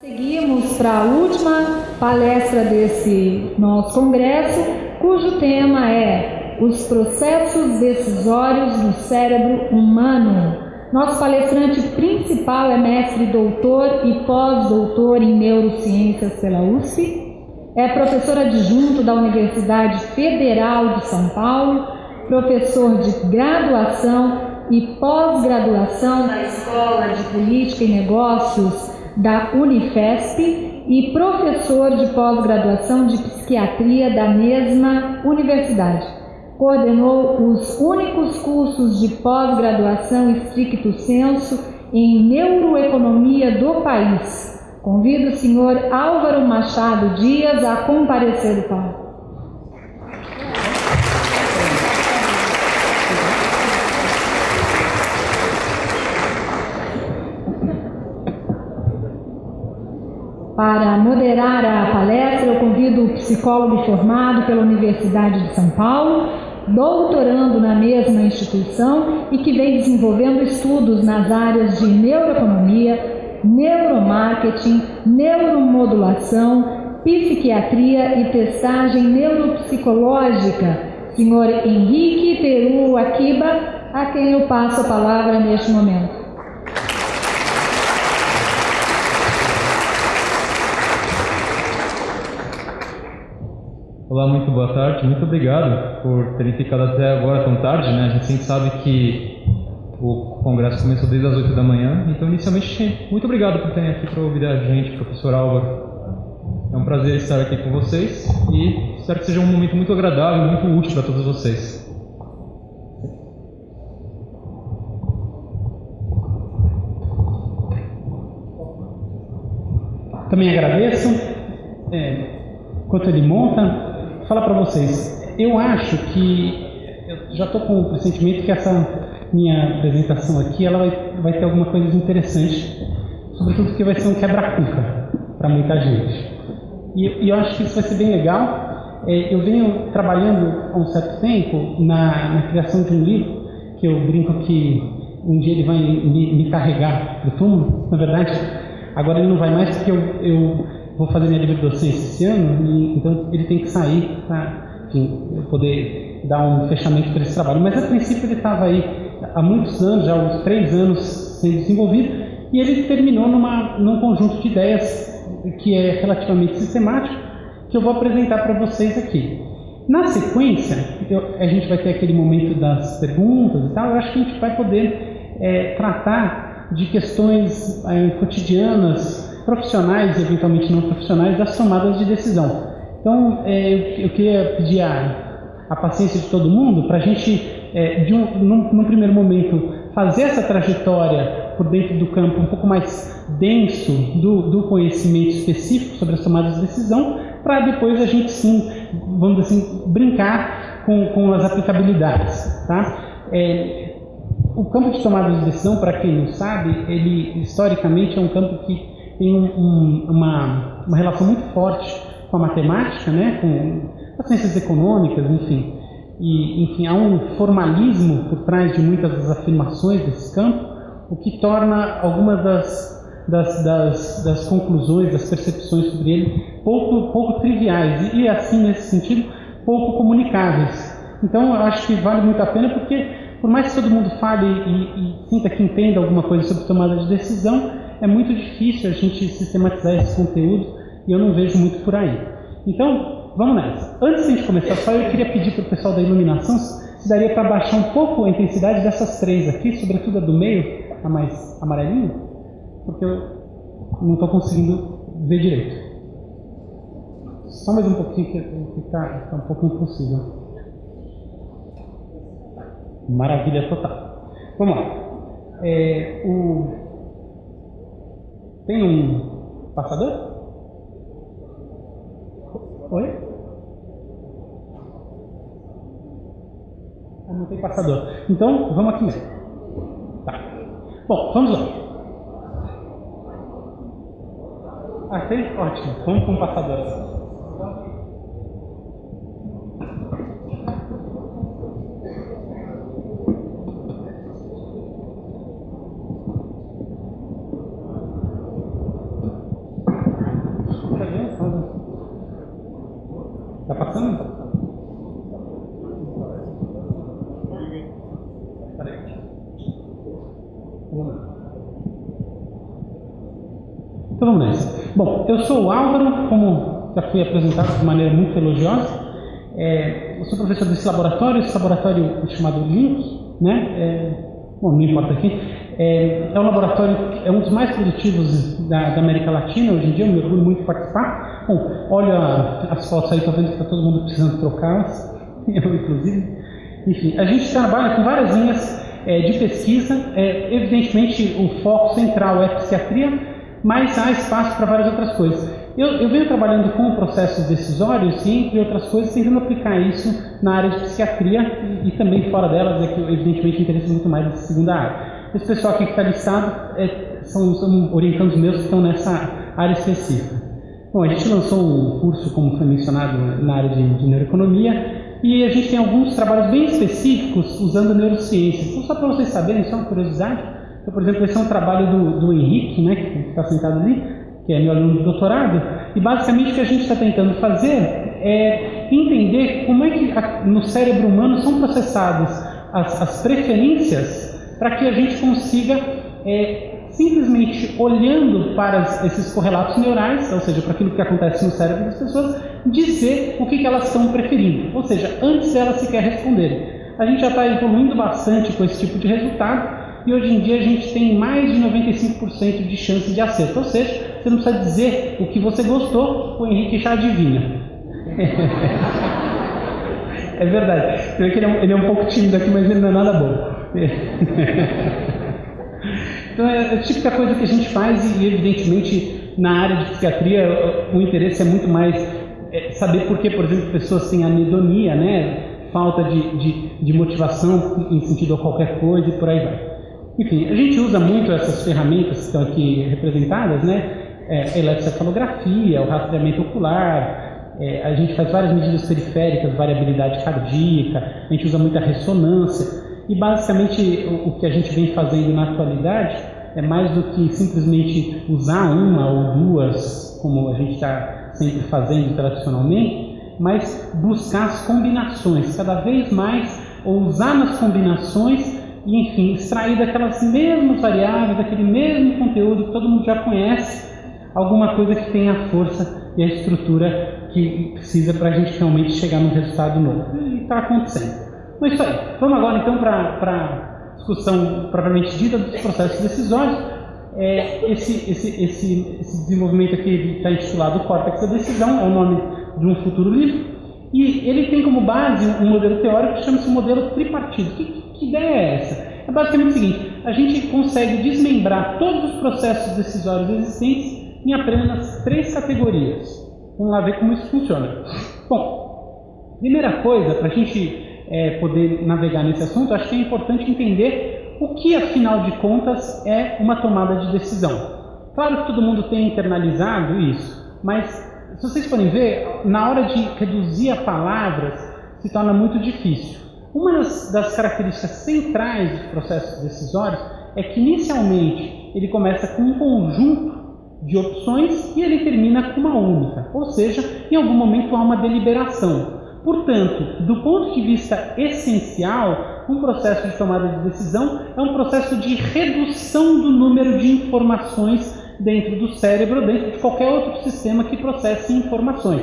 Seguimos para a última palestra desse nosso congresso, cujo tema é Os processos decisórios no cérebro humano. Nosso palestrante principal é mestre doutor e pós-doutor em neurociências pela USP. É professor adjunto da Universidade Federal de São Paulo, professor de graduação e pós-graduação na Escola de Política e Negócios da Unifesp e professor de pós-graduação de psiquiatria da mesma universidade. Coordenou os únicos cursos de pós-graduação estricto senso em neuroeconomia do país. Convido o senhor Álvaro Machado Dias a comparecer do palco. Para moderar a palestra, eu convido o psicólogo formado pela Universidade de São Paulo, doutorando na mesma instituição e que vem desenvolvendo estudos nas áreas de neuroeconomia, neuromarketing, neuromodulação, psiquiatria e testagem neuropsicológica, senhor Henrique Peru Akiba, a quem eu passo a palavra neste momento. Olá, muito boa tarde. Muito obrigado por terem ficado até agora tão tarde. Né? A gente sempre sabe que o congresso começou desde as 8 da manhã. Então, inicialmente, muito obrigado por terem aqui para ouvir a gente, professor Álvaro. É um prazer estar aqui com vocês e espero que seja um momento muito agradável, muito útil para todos vocês. Também agradeço. É, enquanto ele monta, falar para vocês, eu acho que eu já estou com o pressentimento que essa minha apresentação aqui ela vai, vai ter alguma coisa interessante, sobretudo porque vai ser um quebra-cuca para muita gente. E, e, eu acho que isso vai ser bem legal. É, eu venho trabalhando há um certo tempo na, na, criação de um livro, que eu brinco que um dia ele vai me, me carregar para o túmulo. Na verdade, agora ele não vai mais porque eu, eu vou fazer minha livre docência esse ano, e, então ele tem que sair para poder dar um fechamento para esse trabalho. Mas a princípio ele estava aí há muitos anos, já uns três anos sendo desenvolvido, e ele terminou numa, num conjunto de ideias que é relativamente sistemático, que eu vou apresentar para vocês aqui. Na sequência, eu, a gente vai ter aquele momento das perguntas e tal, eu acho que a gente vai poder é, tratar de questões é, cotidianas profissionais e eventualmente não profissionais das tomadas de decisão. Então, é, eu queria pedir a, a paciência de todo mundo para a gente, é, de um, num, num, primeiro momento, fazer essa trajetória por dentro do campo um pouco mais denso do, do conhecimento específico sobre as tomadas de decisão, para depois a gente sim, vamos assim, brincar com, com as aplicabilidades. Tá? É, o campo de tomada de decisão, para quem não sabe, ele historicamente é um campo que tem um, uma, uma relação muito forte com a matemática, né, com as ciências econômicas, enfim. E, enfim, há um formalismo por trás de muitas das afirmações desse campo, o que torna algumas das, das, das, das conclusões, das percepções sobre ele pouco, pouco triviais e, assim, nesse sentido, pouco comunicáveis. Então, eu acho que vale muito a pena porque, por mais que todo mundo fale e, e sinta que entenda alguma coisa sobre tomada de decisão, é muito difícil a gente sistematizar esse conteúdo e eu não vejo muito por aí. Então, vamos nessa. Antes de a gente começar só, eu queria pedir para o pessoal da iluminação se daria para baixar um pouco a intensidade dessas três aqui, sobretudo a do meio, a mais amarelinha, porque eu não estou conseguindo ver direito. Só mais um pouquinho que está tá um pouco impossível. Maravilha total. Vamos lá. É, o, tem um passador? Oi? Ah, não tem passador. Então, vamos aqui mesmo. Tá. Bom, vamos lá. Tem? Ótimo. Vamos com o passador. Tá passando? Então vamos nessa. Bom, eu sou o Álvaro, fui apresentado de maneira muito elogiosa. É, eu sou professor desse laboratório, esse laboratório é chamado LINK, né? É, bom, não importa aqui. É, é um laboratório, é um dos mais produtivos da, da, América Latina hoje em dia, eu me orgulho muito de participar. Bom, olha as fotos aí, estou vendo que está todo mundo precisando trocá-las, eu inclusive. Enfim, a gente trabalha com várias linhas é, de pesquisa, é, evidentemente o foco central é psiquiatria, mas há espaço para várias outras coisas. Eu, eu, venho trabalhando com processos decisórios e, entre outras coisas, tentando aplicar isso na área de psiquiatria e, e também fora delas, é que evidentemente me interessa muito mais nessa segunda área. Esse pessoal aqui que está listado é, são, são orientandos meus que estão nessa área específica. Bom, a gente lançou um curso, como foi mencionado, na área de, de neuroeconomia e a gente tem alguns trabalhos bem específicos usando neurociência. Então, só para vocês saberem, só uma curiosidade, então, por exemplo, esse é um trabalho do, do Henrique, né, que está sentado ali, que é meu aluno de doutorado, e basicamente o que a gente está tentando fazer é entender como é que no cérebro humano são processadas as, as preferências para que a gente consiga, é, simplesmente olhando para esses correlatos neurais, ou seja, para aquilo que acontece no cérebro das pessoas, dizer o que, que elas estão preferindo, ou seja, antes delas sequer responderem. A gente já está evoluindo bastante com esse tipo de resultado, e hoje em dia a gente tem mais de 95% de chance de acerto. Ou seja, você não precisa dizer o que você gostou, o Henrique já adivinha. é verdade. Você vê que ele é, ele é um pouco tímido aqui, mas ele não é nada bom. então é a típica coisa que a gente faz e evidentemente na área de psiquiatria o interesse é muito mais é, saber por que, por exemplo, pessoas têm anedonia, né? falta de, de, de motivação em sentido a qualquer coisa e por aí vai. Enfim, a gente usa muito essas ferramentas que estão aqui representadas, né? É, eletrocefalografia, o rastreamento ocular, é, a gente faz várias medidas periféricas, variabilidade cardíaca, a gente usa muita ressonância. E basicamente o, o que a gente vem fazendo na atualidade é mais do que simplesmente usar uma ou duas, como a gente está sempre fazendo tradicionalmente, mas buscar as combinações, cada vez mais, ou usar nas combinações e, enfim, extrair daquelas mesmas variáveis, daquele mesmo conteúdo que todo mundo já conhece, alguma coisa que tenha a força e a estrutura que precisa para a gente realmente chegar num resultado novo. E está acontecendo. Mas isso aí. Vamos agora então para a discussão propriamente dita dos processos decisórios. É, esse, esse, esse, esse desenvolvimento aqui está intitulado Córtex da Decisão, é o nome de um futuro livro. E ele tem como base um modelo teórico que chama-se modelo tripartido. Que, que ideia é essa? É basicamente o seguinte: a gente consegue desmembrar todos os processos decisórios existentes em apenas três categorias. Vamos lá ver como isso funciona. Bom, primeira coisa, para a gente é, poder navegar nesse assunto, acho que é importante entender o que, afinal de contas, é uma tomada de decisão. Claro que todo mundo tem internalizado isso, mas se vocês forem ver, na hora de reduzir a palavras, se torna muito difícil. Uma das, das características centrais dos processos decisórios é que, inicialmente, ele começa com um conjunto de opções e ele termina com uma única, ou seja, em algum momento há uma deliberação. Portanto, do ponto de vista essencial, um processo de tomada de decisão é um processo de redução do número de informações dentro do cérebro, dentro de qualquer outro sistema que processe informações.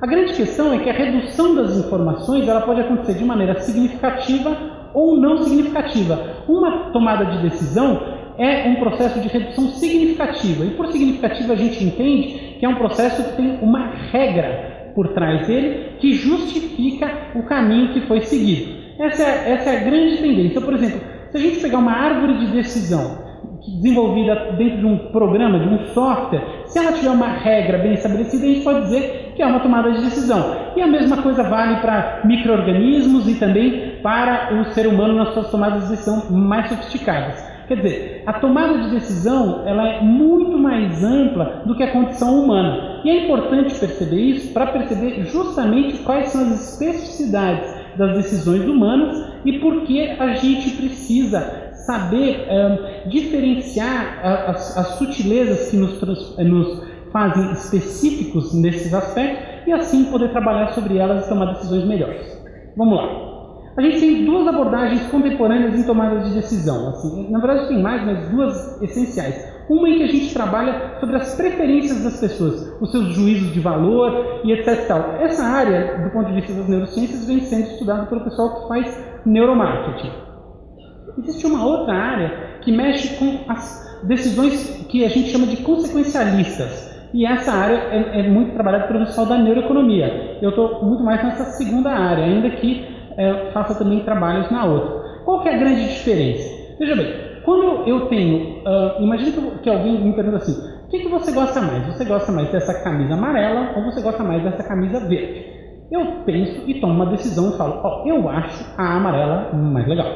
A grande questão é que a redução das informações ela pode acontecer de maneira significativa ou não significativa. Uma tomada de decisão é um processo de redução significativa. E por significativa a gente entende que é um processo que tem uma regra por trás dele que justifica o caminho que foi seguido. Essa é, essa é a grande tendência. Então, por exemplo, se a gente pegar uma árvore de decisão desenvolvida dentro de um programa, de um software, se ela tiver uma regra bem estabelecida, a gente pode dizer que é uma tomada de decisão. E a mesma coisa vale para micro-organismos e também para o ser humano nas suas tomadas de decisão mais sofisticadas. Quer dizer, a tomada de decisão ela é muito mais ampla do que a condição humana. E é importante perceber isso para perceber justamente quais são as especificidades das decisões humanas e por que a gente precisa saber diferenciar as, as, sutilezas que nos, nos, fazem específicos nesses aspectos e assim poder trabalhar sobre elas e tomar decisões melhores. Vamos lá. A gente tem duas abordagens contemporâneas em tomadas de decisão. Assim, na verdade, tem mais, mas duas essenciais. Uma em que a gente trabalha sobre as preferências das pessoas, os seus juízos de valor e etc. Tal. Essa área, do ponto de vista das neurociências, vem sendo estudada pelo pessoal que faz neuromarketing. Existe uma outra área que mexe com as decisões que a gente chama de consequencialistas. E essa área é, é muito trabalhada pelo pessoal da neuroeconomia. Eu estou muito mais nessa segunda área, ainda que é, faça também trabalhos na outra. Qual que é a grande diferença? Veja bem, quando eu tenho, uh, imagine que alguém me pergunta assim, o que, que você gosta mais? Você gosta mais dessa camisa amarela ou você gosta mais dessa camisa verde? Eu penso e tomo uma decisão e falo, ó, eu acho a amarela mais legal.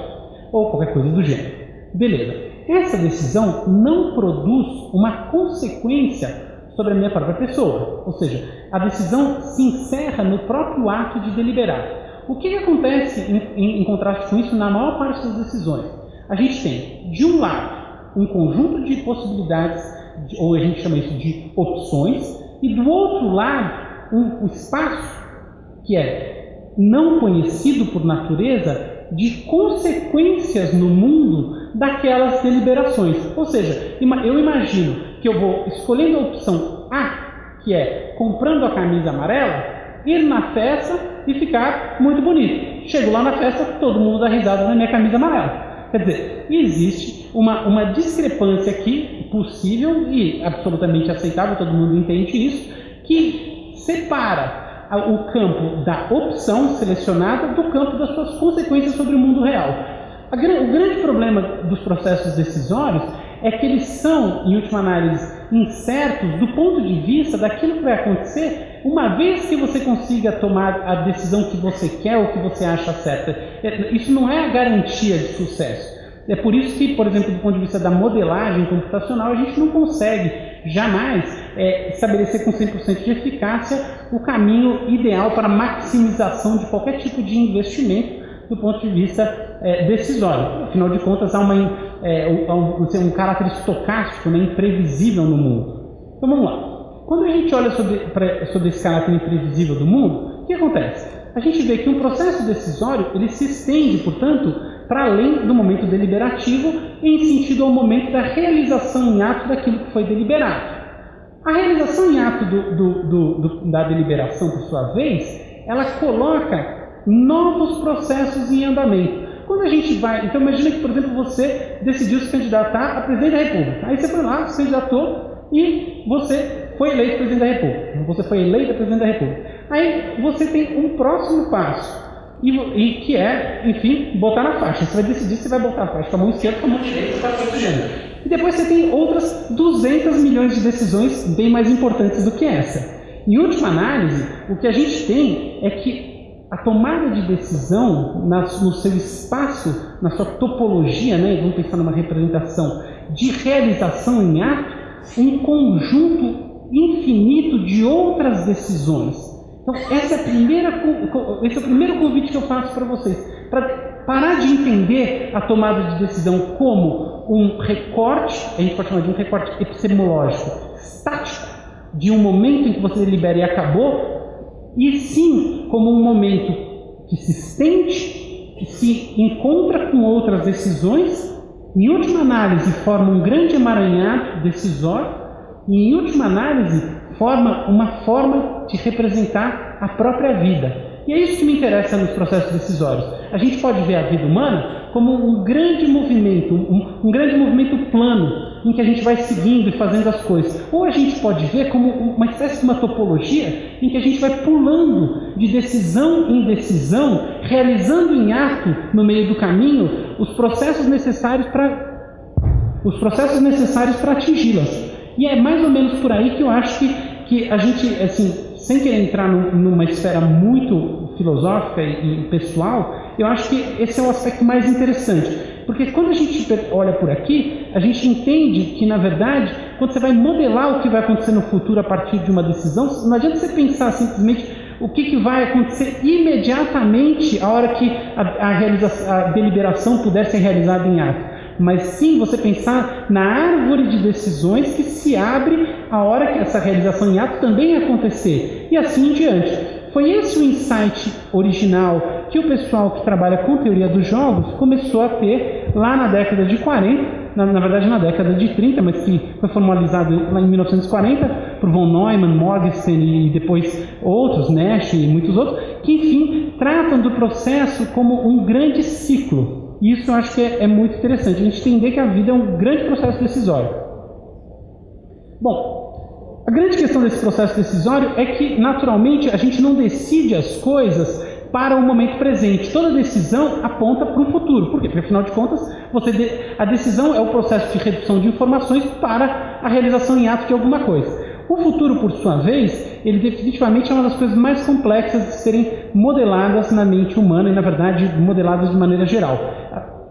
Ou qualquer coisa do gênero. Beleza. Essa decisão não produz uma consequência sobre a minha própria pessoa. Ou seja, a decisão se encerra no próprio ato de deliberar. O que, que acontece em, em, em contraste com isso na maior parte das decisões? A gente tem, de um lado, um conjunto de possibilidades, ou a gente chama isso de opções, e do outro lado, um, um espaço que é não conhecido por natureza de consequências no mundo daquelas deliberações. Ou seja, eu imagino que eu vou escolhendo a opção A, que é comprando a camisa amarela, ir na festa e ficar muito bonito. Chego lá na festa, todo mundo dá risada na minha camisa amarela. Quer dizer, existe uma, uma discrepância aqui possível e absolutamente aceitável, todo mundo entende isso, que separa o campo da opção selecionada do campo das suas consequências sobre o mundo real. o grande problema dos processos decisórios é que eles são, em última análise, incertos do ponto de vista daquilo que vai acontecer uma vez que você consiga tomar a decisão que você quer ou que você acha certa. É, isso não é a garantia de sucesso. É por isso que, por exemplo, do ponto de vista da modelagem computacional, a gente não consegue jamais é, estabelecer com 100% de eficácia o caminho ideal para maximização de qualquer tipo de investimento do ponto de vista é, decisório. Afinal de contas, há, uma, é, um, um, caráter estocástico, né, imprevisível no mundo. Então vamos lá. Quando a gente olha sobre, pra, sobre esse caráter imprevisível do mundo, o que acontece? A gente vê que um processo decisório ele se estende, portanto, para além do momento deliberativo, em sentido ao momento da realização em ato daquilo que foi deliberado. A realização em ato do, do, do, da deliberação, por sua vez, ela coloca novos processos em andamento. Quando a gente vai, então imagina que, por exemplo, você decidiu se candidatar a presidente da República. Aí você foi lá, se candidatou e você foi eleito presidente da República. Você foi eleito presidente da República. Aí você tem um próximo passo. E, e, que é, enfim, botar na faixa. Você vai decidir se vai botar a faixa com a mão esquerda com a mão direita, está protegendo. E depois você tem outras 200 milhões de decisões bem mais importantes do que essa. Em última análise, o que a gente tem é que a tomada de decisão no seu espaço, na sua topologia, né, vamos pensar numa representação de realização em ato, um conjunto infinito de outras decisões. Então, essa é a primeira, esse é o primeiro convite que eu faço para vocês, para parar de entender a tomada de decisão como um recorte, a gente pode chamar de um recorte epistemológico, estático, de um momento em que você delibera e acabou, e sim como um momento que se estende, que se encontra com outras decisões, em última análise forma um grande emaranhado decisório, e em última análise forma uma forma de representar a própria vida. E é isso que me interessa nos processos decisórios. A gente pode ver a vida humana como um grande movimento, um, um, grande movimento plano, em que a gente vai seguindo e fazendo as coisas. Ou a gente pode ver como uma espécie de uma topologia, em que a gente vai pulando de decisão em decisão, realizando em ato, no meio do caminho, os processos necessários para os processos necessários para atingi-las. E é mais ou menos por aí que eu acho que, que a gente, assim, sem querer entrar numa esfera muito filosófica e pessoal, eu acho que esse é o aspecto mais interessante. Porque quando a gente olha por aqui, a gente entende que, na verdade, quando você vai modelar o que vai acontecer no futuro a partir de uma decisão, não adianta você pensar simplesmente o que, que vai acontecer imediatamente a hora que a, a, a deliberação puder ser realizada em ato. Mas sim você pensar na árvore de decisões que se abre a hora que essa realização em ato também acontecer, e assim em diante. Foi esse o insight original que o pessoal que trabalha com teoria dos jogos começou a ter lá na década de 40, na, na, verdade na década de 30, mas que foi formalizado lá em 1940 por von Neumann, Morgenstern e depois outros, Nash e muitos outros, que enfim tratam do processo como um grande ciclo. E isso eu acho que é, é muito interessante, a gente entender que a vida é um grande processo decisório. Bom, a grande questão desse processo decisório é que, naturalmente, a gente não decide as coisas para o momento presente. Toda decisão aponta para o futuro. Por quê? Porque, afinal de contas, de... a decisão é o processo de redução de informações para a realização em ato de alguma coisa. O futuro, por sua vez, ele definitivamente é uma das coisas mais complexas de serem modeladas na mente humana e, na verdade, modeladas de maneira geral.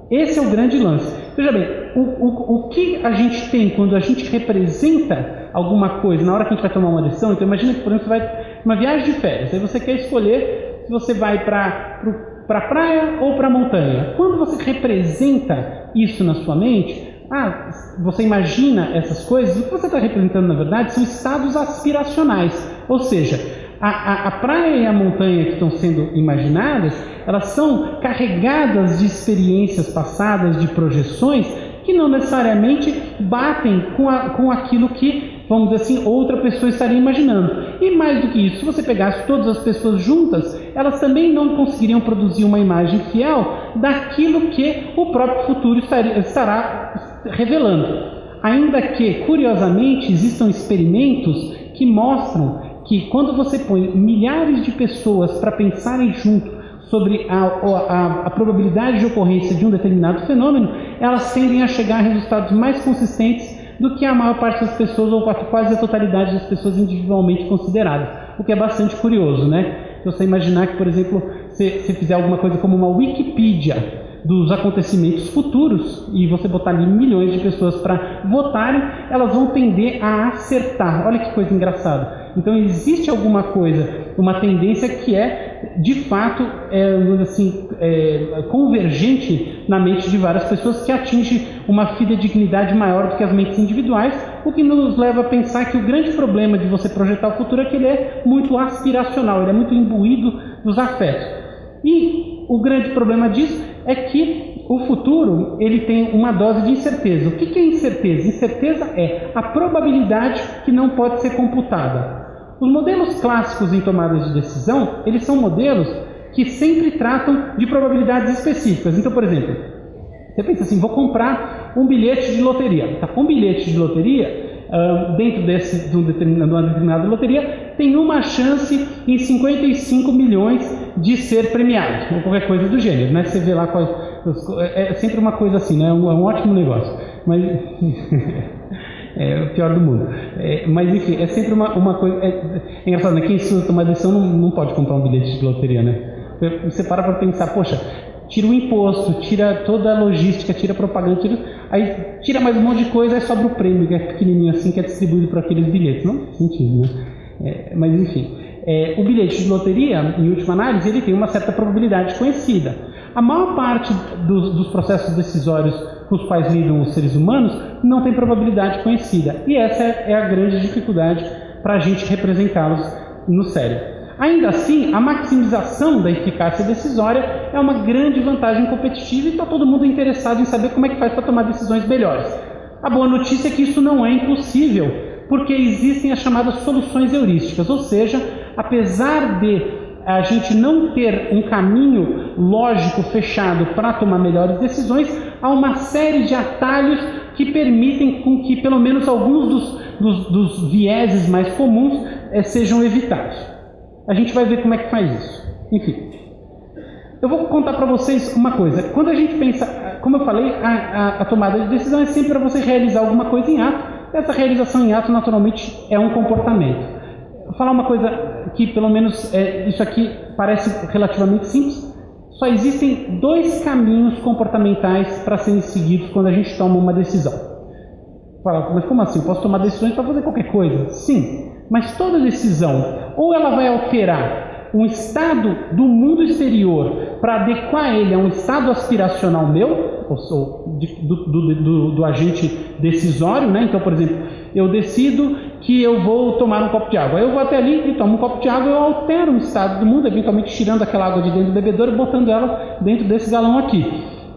Esse é o grande lance. Veja bem, o, o, o que a gente tem quando a gente representa alguma coisa na hora que a gente vai tomar uma decisão, então imagina que, por exemplo, você vai uma viagem de férias, aí você quer escolher se você vai para para praia ou para montanha. Quando você representa isso na sua mente, ah, você imagina essas coisas, o que você está representando na verdade são estados aspiracionais. Ou seja, a, a, a, praia e a montanha que estão sendo imaginadas, elas são carregadas de experiências passadas, de projeções, que não necessariamente batem com, a, com aquilo que vamos dizer assim, outra pessoa estaria imaginando. E mais do que isso, se você pegasse todas as pessoas juntas, elas também não conseguiriam produzir uma imagem fiel daquilo que o próprio futuro estaria, estará revelando. Ainda que, curiosamente, existam experimentos que mostram que quando você põe milhares de pessoas para pensarem junto sobre a, a, a, probabilidade de ocorrência de um determinado fenômeno, elas tendem a chegar a resultados mais consistentes do que a maior parte das pessoas, ou quase a totalidade das pessoas individualmente consideradas. O que é bastante curioso, né? Você imaginar que, por exemplo, se, se fizer alguma coisa como uma Wikipedia dos acontecimentos futuros e você botar ali milhões de pessoas para votarem, elas vão tender a acertar. Olha que coisa engraçada. Então existe alguma coisa, uma tendência que é de fato é, assim, é, convergente na mente de várias pessoas que atinge uma fidedignidade maior do que as mentes individuais, o que nos leva a pensar que o grande problema de você projetar o futuro é que ele é muito aspiracional, ele é muito imbuído dos afetos. E o grande problema disso é que o futuro ele tem uma dose de incerteza. O que é incerteza? Incerteza é a probabilidade que não pode ser computada. Os modelos clássicos em tomadas de decisão, eles são modelos que sempre tratam de probabilidades específicas. Então, por exemplo, você pensa assim, vou comprar um bilhete de loteria. Tá, um bilhete de loteria, uh, dentro desse, de, um determinado, de uma determinada loteria, tem uma chance em 55 milhões de ser premiado, ou qualquer coisa do gênero. Né? Você vê lá qual, é, é sempre uma coisa assim, né? é um, é um ótimo negócio. Mas é o pior do mundo. É, mas enfim, é sempre uma, uma coisa. É, é engraçado, né? Quem estuda tomar decisão não, não pode comprar um bilhete de loteria, né? Você para para pensar, poxa, tira o imposto, tira toda a logística, tira a propaganda, tira, aí tira mais um monte de coisa, aí sobra o prêmio, que é pequenininho assim, que é distribuído para aqueles bilhetes. Não faz sentido, né? É, mas enfim, é, o bilhete de loteria, em última análise, ele tem uma certa probabilidade conhecida. A maior parte dos, dos processos decisórios com os quais lidam os seres humanos não tem probabilidade conhecida. E essa é, é a grande dificuldade para a gente representá-los no cérebro. Ainda assim, a maximização da eficácia decisória é uma grande vantagem competitiva e está todo mundo interessado em saber como é que faz para tomar decisões melhores. A boa notícia é que isso não é impossível, porque existem as chamadas soluções heurísticas, ou seja, apesar de a gente não ter um caminho lógico fechado para tomar melhores decisões, há uma série de atalhos que permitem com que pelo menos alguns dos, dos, dos vieses mais comuns eh, sejam evitados. A gente vai ver como é que faz isso. Enfim, eu vou contar para vocês uma coisa. Quando a gente pensa, como eu falei, a, a, a tomada de decisão é sempre para você realizar alguma coisa em ato. Essa realização em ato, naturalmente, é um comportamento. Vou falar uma coisa que, pelo menos, é, isso aqui parece relativamente simples. Só existem dois caminhos comportamentais para serem seguidos quando a gente toma uma decisão. Fala, mas como assim? Posso tomar decisões para fazer qualquer coisa? Sim, mas toda decisão, ou ela vai alterar um estado do mundo exterior para adequar ele a um estado aspiracional meu, ou, do, do, do, do, agente decisório, né? Então, por exemplo, eu decido que eu vou tomar um copo de água. Eu vou até ali e tomo um copo de água, eu altero o estado do mundo, eventualmente tirando aquela água de dentro do bebedouro e botando ela dentro desse galão aqui.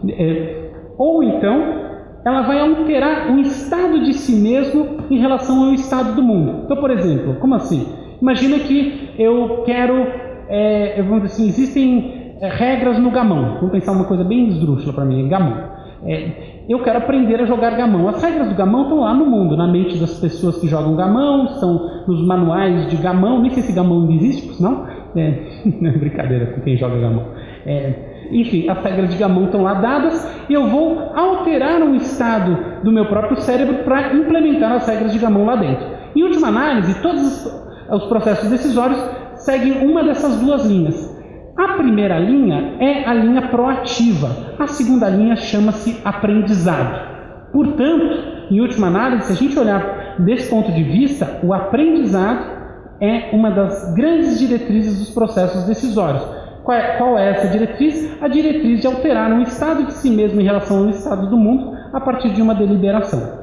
É, ou então, ela vai alterar o estado de si mesmo em relação ao estado do mundo. Então, por exemplo, como assim? Imagina que eu quero, é, vamos dizer assim, existem é, regras no gamão. Vamos pensar uma coisa bem esdrúxula para mim, gamão. É, eu quero aprender a jogar gamão. As regras do gamão estão lá no mundo, na mente das pessoas que jogam gamão, estão nos manuais de gamão. Nem sei se gamão não existe, não. É, brincadeira com quem joga gamão. É, enfim, as regras de Gamão estão lá dadas e eu vou alterar um estado do meu próprio cérebro para implementar as regras de Gamão lá dentro. Em última análise, todos os processos decisórios seguem uma dessas duas linhas. A primeira linha é a linha proativa, a segunda linha chama-se aprendizado. Portanto, em última análise, se a gente olhar desse ponto de vista, o aprendizado é uma das grandes diretrizes dos processos decisórios qual é, qual é essa diretriz? A diretriz de alterar um estado de si mesmo em relação ao estado do mundo a partir de uma deliberação.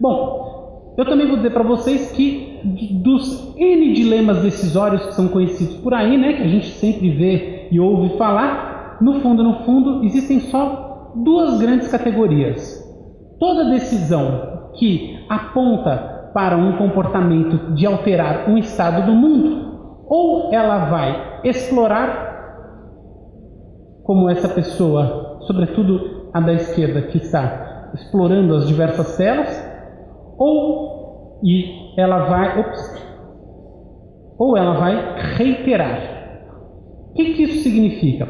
Bom, eu também vou dizer para vocês que dos N dilemas decisórios que são conhecidos por aí, né, que a gente sempre vê e ouve falar, no fundo, no fundo, existem só duas grandes categorias. Toda decisão que aponta para um comportamento de alterar um estado do mundo ou ela vai explorar, como essa pessoa, sobretudo a da esquerda, que está explorando as diversas telas, ou e ela vai, ops, ou ela vai reiterar. O que, que isso significa?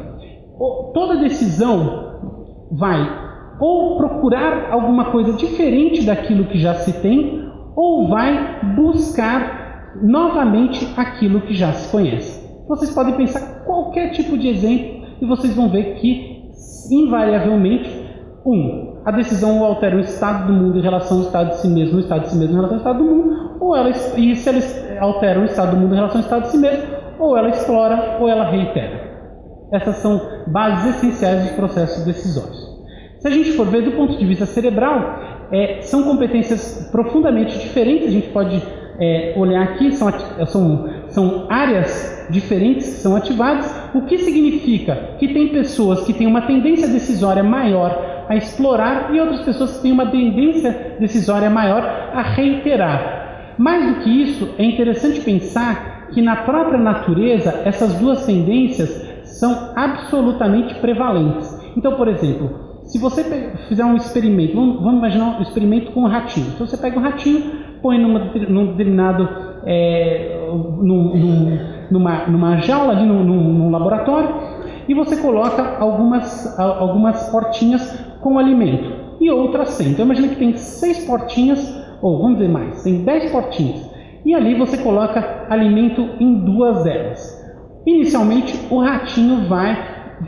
Toda decisão vai ou procurar alguma coisa diferente daquilo que já se tem, ou vai buscar novamente aquilo que já se conhece. Vocês podem pensar qualquer tipo de exemplo e vocês vão ver que, invariavelmente, um, a decisão altera o estado do mundo em relação ao estado de si mesmo, o estado de si mesmo em relação ao estado do mundo, ou ela, e se ela altera o estado do mundo em relação ao estado de si mesmo, ou ela explora ou ela reitera. Essas são bases essenciais dos processos decisórios. Se a gente for ver do ponto de vista cerebral, é, são competências profundamente diferentes. A gente pode é, olhar aqui, são, são, são áreas diferentes que são ativadas, o que significa que tem pessoas que têm uma tendência decisória maior a explorar e outras pessoas têm uma tendência decisória maior a reiterar. Mais do que isso, é interessante pensar que na própria natureza essas duas tendências são absolutamente prevalentes. Então, por exemplo, se você fizer um experimento, vamos, vamos imaginar um experimento com um ratinho. Então você pega um ratinho, põe numa, num determinado é, num, num, numa, numa jaula ali num, num, laboratório e você coloca algumas, algumas portinhas com alimento e outras sem. Então imagina que tem seis portinhas, ou vamos dizer mais, tem dez portinhas. E ali você coloca alimento em duas delas. Inicialmente o ratinho vai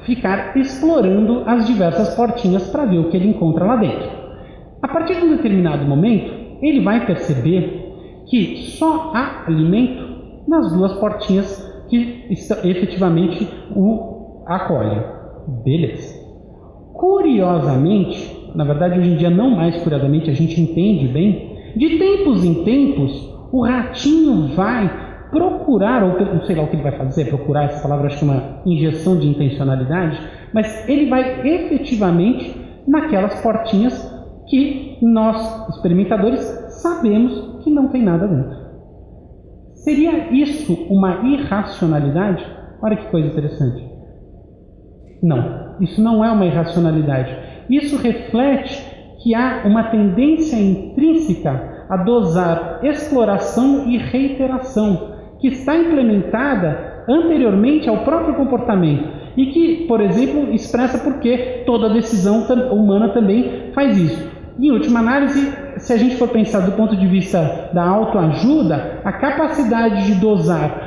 ficar explorando as diversas portinhas para ver o que ele encontra lá dentro. A partir de um determinado momento, ele vai perceber que só há alimento nas duas portinhas que efetivamente o acolhem. Beleza. Curiosamente, na verdade hoje em dia não mais curiosamente, a gente entende bem, de tempos em tempos o ratinho vai procurar, ou não sei lá o que ele vai fazer, procurar essa palavra acho que uma injeção de intencionalidade, mas ele vai efetivamente naquelas portinhas que nós, experimentadores, sabemos que não tem nada dentro. Seria isso uma irracionalidade? Olha que coisa interessante. Não, isso não é uma irracionalidade. Isso reflete que há uma tendência intrínseca a dosar exploração e reiteração, que está implementada anteriormente ao próprio comportamento e que, por exemplo, expressa porque toda decisão humana também faz isso. Em última análise, se a gente for pensar do ponto de vista da autoajuda, a capacidade de dosar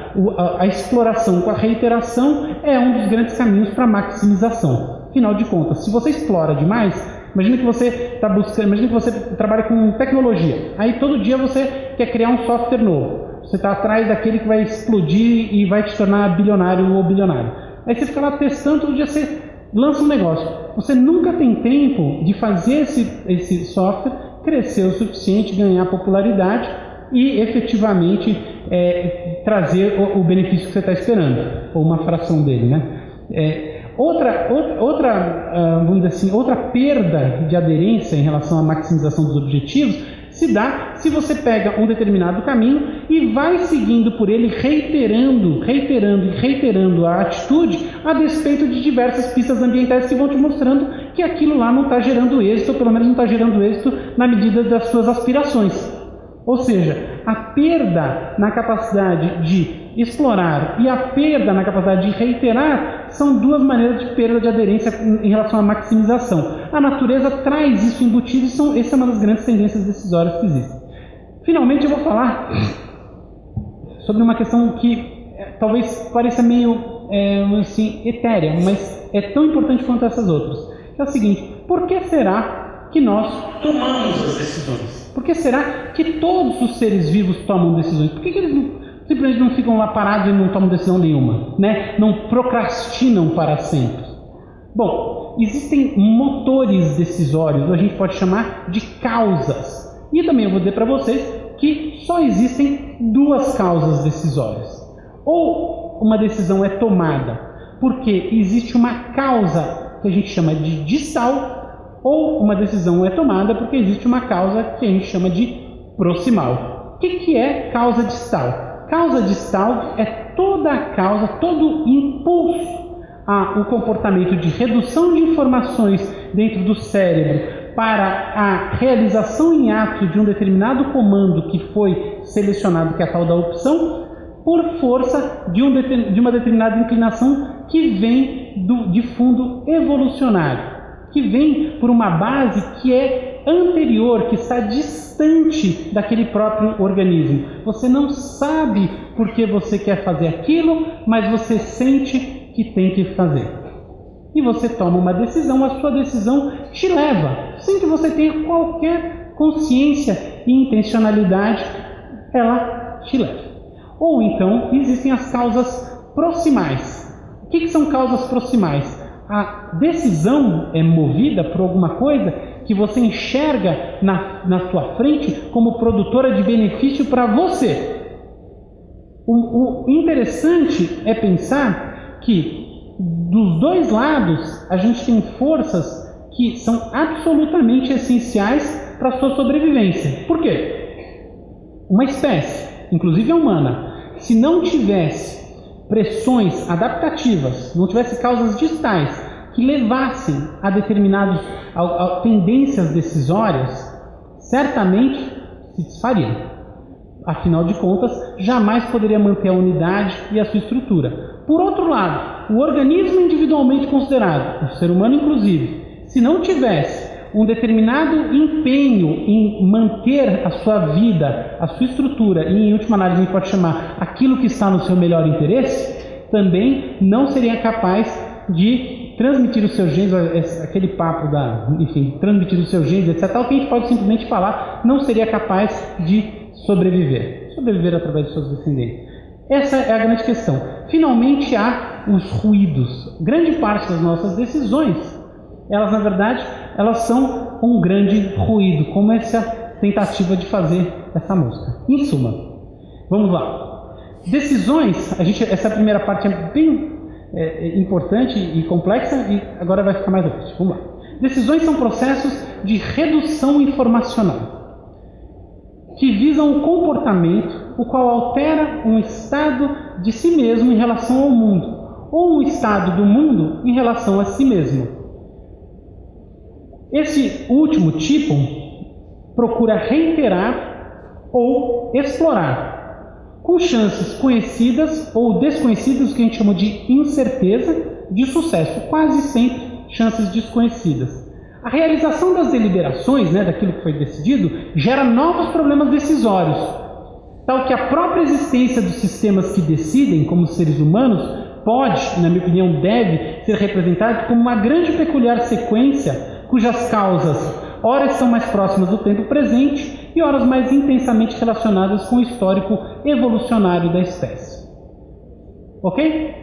a, exploração com a reiteração é um dos grandes caminhos para a maximização. Afinal de contas, se você explora demais, imagine que você está buscando, imagine que você trabalha com tecnologia. Aí todo dia você quer criar um software novo. Você está atrás daquele que vai explodir e vai te tornar bilionário ou bilionário. Aí você fica lá testando, todo dia você lança um negócio. Você nunca tem tempo de fazer esse, esse software crescer o suficiente, ganhar popularidade e efetivamente é, trazer o, o, benefício que você está esperando, ou uma fração dele. Né? É, outra, outra, ah, vamos dizer assim, outra perda de aderência em relação à maximização dos objetivos se dá se você pega um determinado caminho e vai seguindo por ele, reiterando, reiterando e reiterando a atitude, a despeito de diversas pistas ambientais que vão te mostrando que aquilo lá não está gerando êxito, ou pelo menos não está gerando êxito na medida das suas aspirações. Ou seja, a perda na capacidade de explorar e a perda na capacidade de reiterar são duas maneiras de perda de aderência em relação à maximização. A natureza traz isso embutido e são, essa é uma das grandes tendências decisórias que existem. Finalmente eu vou falar sobre uma questão que é, talvez pareça meio é, assim, etérea, mas é tão importante quanto essas outras. é o seguinte, por que será que nós tomamos as decisões? Por que será que todos os seres vivos tomam decisões? Por que, que eles não simplesmente não ficam lá parados e não tomam decisão nenhuma, né? não procrastinam para sempre. Bom, existem motores decisórios, ou a gente pode chamar de causas. E também eu vou dizer para vocês que só existem duas causas decisórias. Ou uma decisão é tomada porque existe uma causa que a gente chama de distal, ou uma decisão é tomada porque existe uma causa que a gente chama de proximal. O que, é causa distal? Causa distal é toda a causa, todo impulso ao comportamento de redução de informações dentro do cérebro para a realização em ato de um determinado comando que foi selecionado, que é a tal da opção, por força de, um, de uma determinada inclinação que vem do, de fundo evolucionário, que vem por uma base que é anterior, que está distante daquele próprio organismo. Você não sabe por que você quer fazer aquilo, mas você sente que tem que fazer. E você toma uma decisão, a sua decisão te leva, sem que você tenha qualquer consciência e intencionalidade, ela te leva. Ou então existem as causas proximais. O que, que são causas proximais? A decisão é movida por alguma coisa que você enxerga na, na sua frente como produtora de benefício para você. O, o interessante é pensar que dos dois lados a gente tem forças que são absolutamente essenciais para a sua sobrevivência. Por quê? Uma espécie, inclusive a humana, se não tivesse pressões adaptativas, não tivesse causas distais que levassem a determinadas tendências decisórias, certamente se desfariam. Afinal de contas, jamais poderia manter a unidade e a sua estrutura. Por outro lado, o organismo individualmente considerado, o ser humano inclusive, se não tivesse um determinado empenho em manter a sua vida, a sua estrutura, e em última análise a gente pode chamar aquilo que está no seu melhor interesse, também não seria capaz de transmitir os seus genes, aquele papo da, enfim, transmitir os seus genes, etc., tal que a gente pode simplesmente falar, não seria capaz de sobreviver. Sobreviver através de seus descendentes. Essa é a grande questão. Finalmente há os ruídos. Grande parte das nossas decisões, elas na verdade, elas são um grande ruído, como essa tentativa de fazer essa música. Em suma, vamos lá. Decisões, a gente, essa primeira parte é bem é, é, importante e complexa e agora vai ficar mais difícil. Vamos lá. Decisões são processos de redução informacional que visam o comportamento o qual altera um estado de si mesmo em relação ao mundo ou um estado do mundo em relação a si mesmo. Esse último tipo procura reiterar ou explorar com chances conhecidas ou desconhecidas, que a gente chama de incerteza, de sucesso, quase sempre chances desconhecidas. A realização das deliberações, né, daquilo que foi decidido, gera novos problemas decisórios, tal que a própria existência dos sistemas que decidem, como seres humanos, pode, na minha opinião, deve ser representada como uma grande peculiar sequência cujas causas ora são mais próximas do tempo presente e horas mais intensamente relacionadas com o histórico evolucionário da espécie. Ok?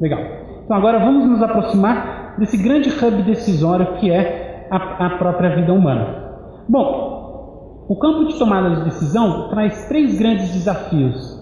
Legal. Então agora vamos nos aproximar desse grande hub decisório que é a, a própria vida humana. Bom, o campo de tomada de decisão traz três grandes desafios.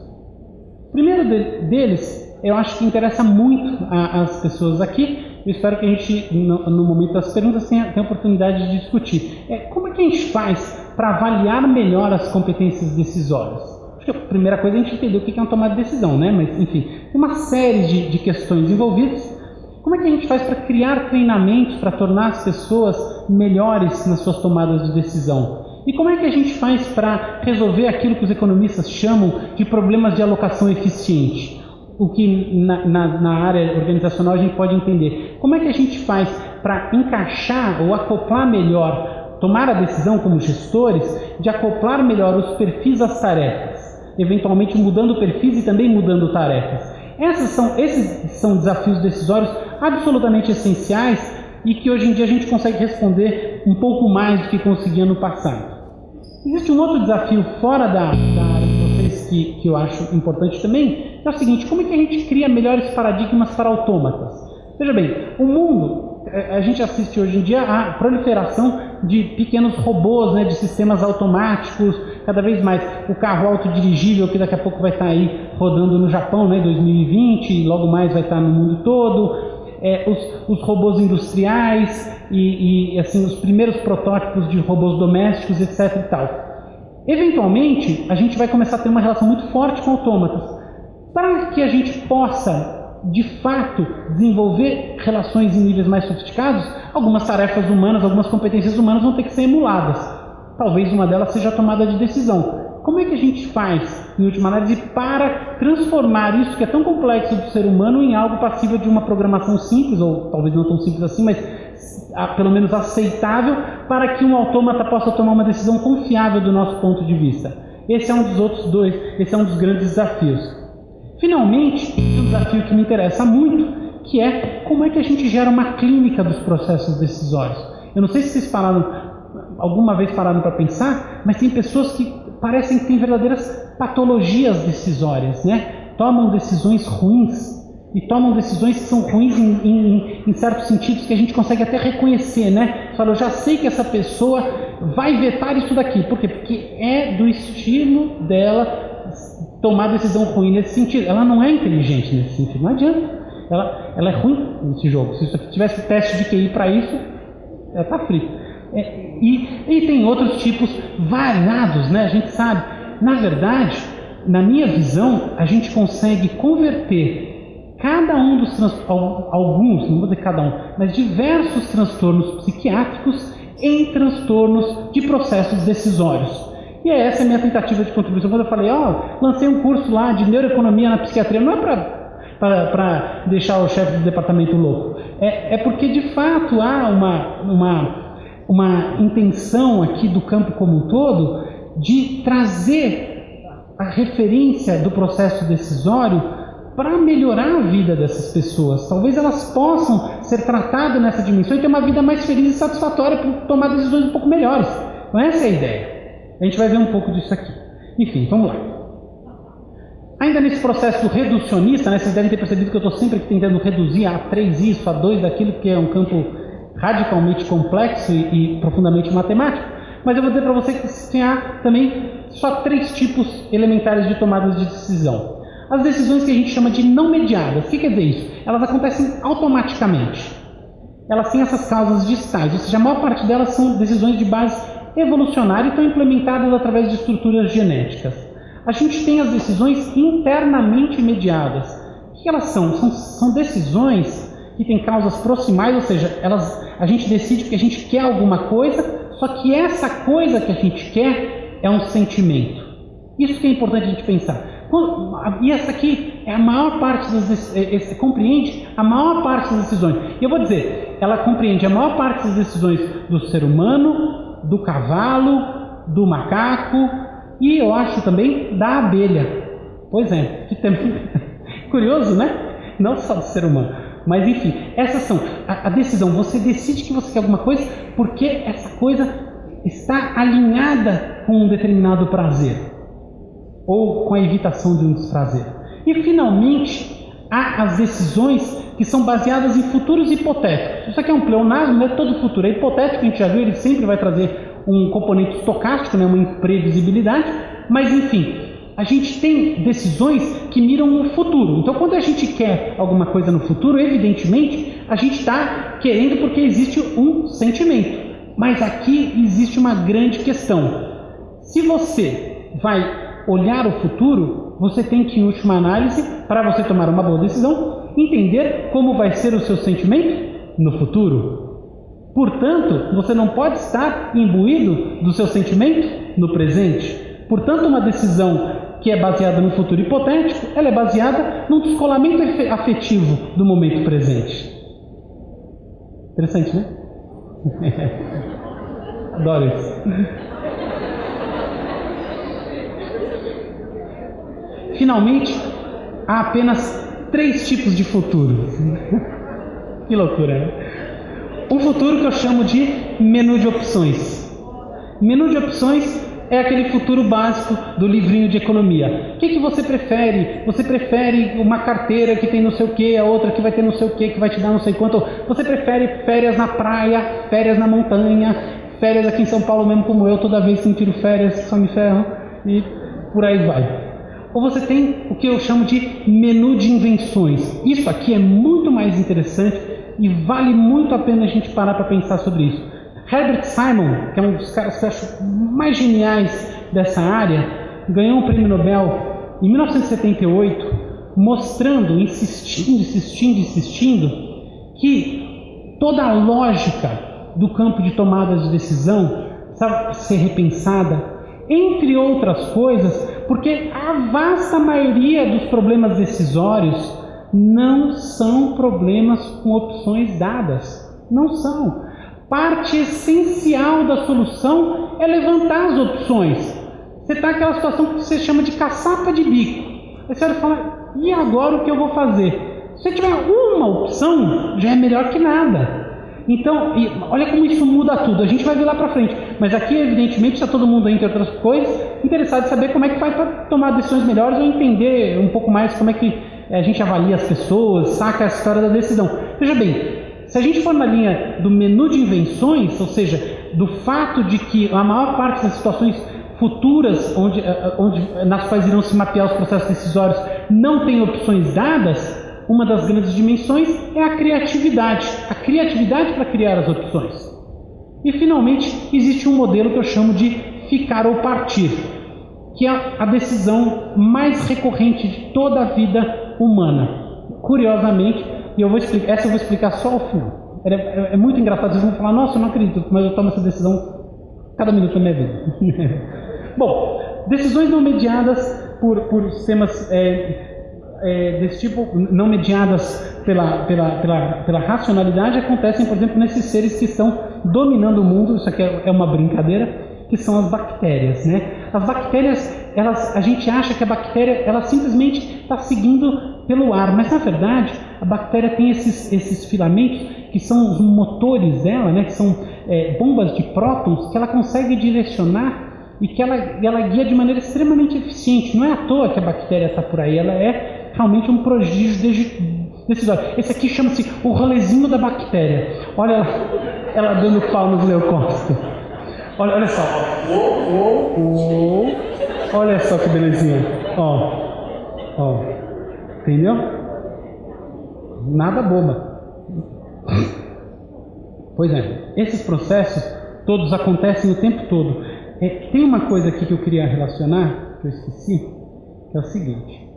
O primeiro de, deles, eu acho que interessa muito às pessoas aqui, eu espero que a gente, no, no momento das perguntas, tenha, tenha oportunidade de discutir. É, como é que a gente faz para avaliar melhor as competências decisórias? Acho que a primeira coisa é a gente entender o que é uma tomada de decisão, né? Mas, enfim, tem uma série de, de questões envolvidas. Como é que a gente faz para criar treinamentos para tornar as pessoas melhores nas suas tomadas de decisão? E como é que a gente faz para resolver aquilo que os economistas chamam de problemas de alocação eficiente? O que na, na, na, área organizacional a gente pode entender. Como é que a gente faz para encaixar ou acoplar melhor, tomar a decisão como gestores, de acoplar melhor os perfis às tarefas, eventualmente mudando perfis e também mudando tarefas. Essas são, esses são desafios decisórios absolutamente essenciais e que hoje em dia a gente consegue responder um pouco mais do que conseguia no passado. Existe um outro desafio fora da, da área que, que eu acho importante também, é o seguinte: como é que a gente cria melhores paradigmas para autômatas? Veja bem, o mundo, é, a gente assiste hoje em dia à proliferação de pequenos robôs, né, de sistemas automáticos, cada vez mais. O carro autodirigível, que daqui a pouco vai estar aí rodando no Japão, né, 2020, e logo mais vai estar no mundo todo. É, os, os, robôs industriais e, e, assim os primeiros protótipos de robôs domésticos, etc. E tal. Eventualmente, a gente vai começar a ter uma relação muito forte com autômatas. Para que a gente possa, de fato, desenvolver relações em níveis mais sofisticados, algumas tarefas humanas, algumas competências humanas vão ter que ser emuladas. Talvez uma delas seja a tomada de decisão. Como é que a gente faz, em última análise, para transformar isso que é tão complexo do ser humano em algo passível de uma programação simples, ou talvez não tão simples assim, mas pelo menos aceitável, para que um autômata possa tomar uma decisão confiável do nosso ponto de vista? Esse é um dos outros dois, esse é um dos grandes desafios. Finalmente, um desafio que me interessa muito, que é como é que a gente gera uma clínica dos processos decisórios. Eu não sei se vocês pararam, alguma vez pararam para pensar, mas tem pessoas que parecem que têm verdadeiras patologias decisórias, né? Tomam decisões ruins e tomam decisões que são ruins em, em, em, certos sentidos que a gente consegue até reconhecer, né? Fala, eu já sei que essa pessoa vai vetar isso daqui. Por quê? Porque é do estilo dela tomar decisão ruim nesse sentido. Ela não é inteligente nesse sentido, não adianta. Ela, ela é ruim nesse jogo. Se tivesse teste de QI para isso, ela está frita. É, e, e tem outros tipos variados, né? A gente sabe. Na verdade, na minha visão, a gente consegue converter cada um dos alguns, não vou dizer cada um, mas diversos transtornos psiquiátricos em transtornos de processos decisórios. E é essa a minha tentativa de contribuição. Quando eu falei, ó, oh, lancei um curso lá de neuroeconomia na psiquiatria, não é para deixar o chefe do departamento louco. É, é porque, de fato, há uma, uma, uma intenção aqui do campo como um todo de trazer a referência do processo decisório para melhorar a vida dessas pessoas. Talvez elas possam ser tratadas nessa dimensão e ter uma vida mais feliz e satisfatória para tomar decisões um pouco melhores. É essa a ideia. A gente vai ver um pouco disso aqui. Enfim, vamos lá. Ainda nesse processo reducionista, né, vocês devem ter percebido que eu estou sempre tentando reduzir a 3 isso, a 2 daquilo, que é um campo radicalmente complexo e, e profundamente matemático. Mas eu vou dizer para você que tem também só três tipos elementares de tomadas de decisão. As decisões que a gente chama de não mediadas. O que quer dizer isso? Elas acontecem automaticamente. Elas têm essas causas distais, ou seja, a maior parte delas são decisões de base evolucionária e estão implementadas através de estruturas genéticas. A gente tem as decisões internamente mediadas. O que elas são? São, são decisões que têm causas proximais, ou seja, elas, a gente decide que a gente quer alguma coisa, só que essa coisa que a gente quer é um sentimento. Isso que é importante a gente pensar. E essa aqui é a maior parte das esse, compreende a maior parte das decisões. E eu vou dizer, ela compreende a maior parte das decisões do ser humano, do cavalo, do macaco e eu acho também da abelha. Pois é, que também curioso, né? Não só do ser humano. Mas enfim, essas são a, a decisão. Você decide que você quer alguma coisa porque essa coisa está alinhada com um determinado prazer ou com a evitação de um desprazer. E finalmente, há as decisões que são baseadas em futuros hipotéticos. Isso aqui é um pleonasmo, não é todo futuro. É hipotético, a gente já viu, ele sempre vai trazer um componente estocástico, né, uma imprevisibilidade, mas enfim, a gente tem decisões que miram no futuro. Então, quando a gente quer alguma coisa no futuro, evidentemente, a gente está querendo porque existe um sentimento. Mas aqui existe uma grande questão. Se você vai olhar o futuro, você tem que, em última análise, para você tomar uma boa decisão, entender como vai ser o seu sentimento no futuro. Portanto, você não pode estar imbuído do seu sentimento no presente. Portanto, uma decisão que é baseada no futuro hipotético, ela é baseada num descolamento afetivo do momento presente. Interessante, né? Adoro isso. Finalmente, há apenas três tipos de futuro. que loucura, né? Um futuro que eu chamo de menu de opções. Menu de opções é aquele futuro básico do livrinho de economia. O que, que você prefere? Você prefere uma carteira que tem não sei o que, a outra que vai ter não sei o que, que vai te dar não sei quanto? Você prefere férias na praia, férias na montanha, férias aqui em São Paulo mesmo como eu, toda vez que tiro férias só me ferram e por aí vai. Ou você tem o que eu chamo de menu de invenções. Isso aqui é muito mais interessante e vale muito a pena a gente parar para pensar sobre isso. Herbert Simon, que é um dos caras que eu acho mais geniais dessa área, ganhou um prêmio Nobel em 1978, mostrando, insistindo, insistindo, insistindo, que toda a lógica do campo de tomada de decisão precisava ser repensada, entre outras coisas, porque a vasta maioria dos problemas decisórios não são problemas com opções dadas. Não são parte essencial da solução é levantar as opções. Você está naquela situação que você chama de caçapa de bico. Aí você vai falar, e agora o que eu vou fazer? Se tiver uma opção, já é melhor que nada. Então, olha como isso muda tudo. A gente vai ver lá para frente. Mas aqui, evidentemente, está todo mundo, entre outras coisas, interessado em saber como é que faz para tomar decisões melhores ou entender um pouco mais como é que a gente avalia as pessoas, saca a história da decisão. Veja bem, se a gente for na linha do menu de invenções, ou seja, do fato de que a maior parte das situações futuras onde, eh, eh, onde, nas quais irão se mapear os processos decisórios não tem opções dadas, uma das grandes dimensões é a criatividade. A criatividade para criar as opções. E finalmente existe um modelo que eu chamo de ficar ou partir, que é a decisão mais recorrente de toda a vida humana. Curiosamente, e eu vou explicar, essa eu vou explicar só ao final. É, é, é muito engraçado, vocês vão falar, nossa, eu não acredito, mas eu tomo essa decisão cada minuto da minha vida. Bom, decisões não mediadas por, por sistemas é, é, desse tipo, não mediadas pela, pela, pela, pela racionalidade, acontecem, por exemplo, nesses seres que estão dominando o mundo, isso aqui é, é uma brincadeira, que são as bactérias, né? As bactérias, elas, a gente acha que a bactéria, ela simplesmente está seguindo pelo ar, mas na verdade a bactéria tem esses, esses filamentos que são os motores dela, né? Que são é, bombas de prótons que ela consegue direcionar e que ela, ela guia de maneira extremamente eficiente. Não é à toa que a bactéria está por aí, ela é realmente um prodígio decisório. Esse aqui chama-se o rolezinho da bactéria. Olha ela, ela dando pau nos leucócitos. Olha, olha só. Olha só que belezinha. Ó. Ó. Entendeu? Nada boba. Pois é. Esses processos todos acontecem o tempo todo. É, tem uma coisa aqui que eu queria relacionar, que eu esqueci, que é o seguinte.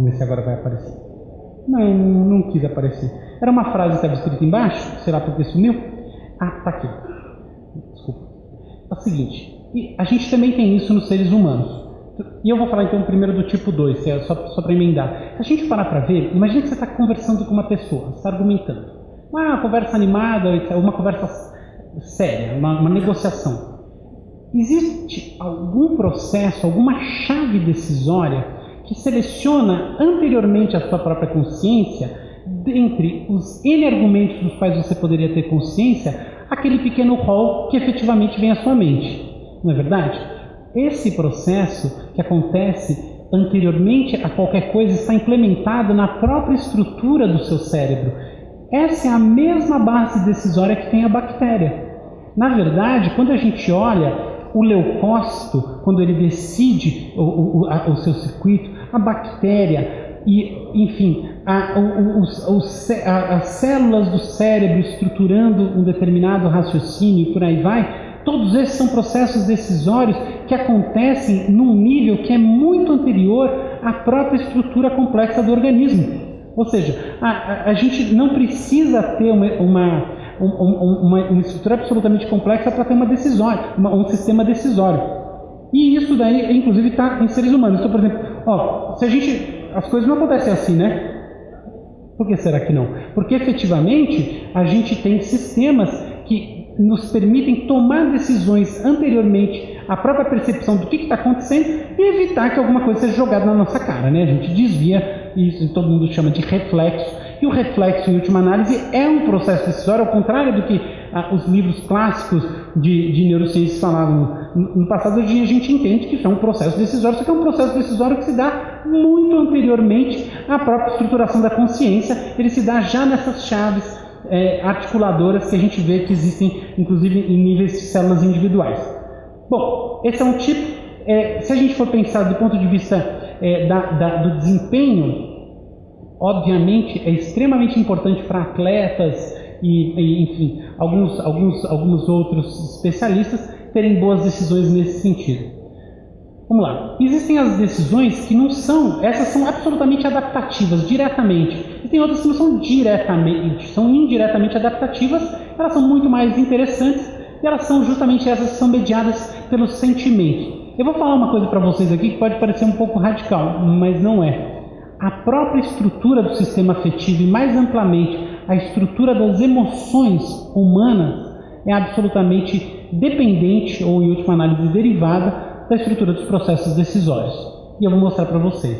Vamos ver se agora vai aparecer. Não, não quis aparecer. Era uma frase que estava escrita embaixo, será porque sumiu? Ah, tá aqui. Desculpa. É o seguinte, a gente também tem isso nos seres humanos. E eu vou falar então primeiro do tipo 2, é só, só para emendar. Se a gente parar para ver, imagine que você está conversando com uma pessoa, está argumentando. Uma conversa animada, uma conversa séria, uma, uma negociação. Existe algum processo, alguma chave decisória que seleciona anteriormente a sua própria consciência, dentre os N argumentos dos quais você poderia ter consciência, aquele pequeno rol que efetivamente vem à sua mente. Não é verdade? Esse processo que acontece anteriormente a qualquer coisa está implementado na própria estrutura do seu cérebro. Essa é a mesma base decisória que tem a bactéria. Na verdade, quando a gente olha o leucócito, quando ele decide o, o, a, o seu circuito, a bactéria e, enfim, a, a, as células do cérebro estruturando um determinado raciocínio e por aí vai, todos esses são processos decisórios que acontecem num nível que é muito anterior à própria estrutura complexa do organismo. Ou seja, a, a gente não precisa ter uma, uma, uma, uma estrutura absolutamente complexa para ter uma decisória, um sistema decisório. E isso daí, inclusive, está em seres humanos. Então, por exemplo, ó, se a gente, as coisas não acontecem assim, né? Por que será que não? Porque efetivamente a gente tem sistemas que nos permitem tomar decisões anteriormente à própria percepção do que está acontecendo e evitar que alguma coisa seja jogada na nossa cara. Né? A gente desvia, isso todo mundo chama de reflexo, e o reflexo, em última análise, é um processo decisório, ao contrário do que ah, os livros clássicos de, de neurociências falavam no passado. A gente entende que isso é um processo decisório, só que é um processo decisório que se dá muito anteriormente à própria estruturação da consciência, ele se dá já nessas chaves é, articuladoras que a gente vê que existem, inclusive, em níveis de células individuais. Bom, esse é um tipo. É, se a gente for pensar do ponto de vista é, da, da, do desempenho obviamente é extremamente importante para atletas e, e, enfim, alguns, alguns, alguns outros especialistas terem boas decisões nesse sentido. Vamos lá. Existem as decisões que não são, essas são absolutamente adaptativas, diretamente. E tem outras que não são diretamente, são indiretamente adaptativas, elas são muito mais interessantes e elas são justamente essas que são mediadas pelos sentimentos. Eu vou falar uma coisa para vocês aqui que pode parecer um pouco radical, mas não é a própria estrutura do sistema afetivo e, mais amplamente, a estrutura das emoções humanas é absolutamente dependente, ou em última análise derivada, da estrutura dos processos decisórios. E eu vou mostrar para vocês.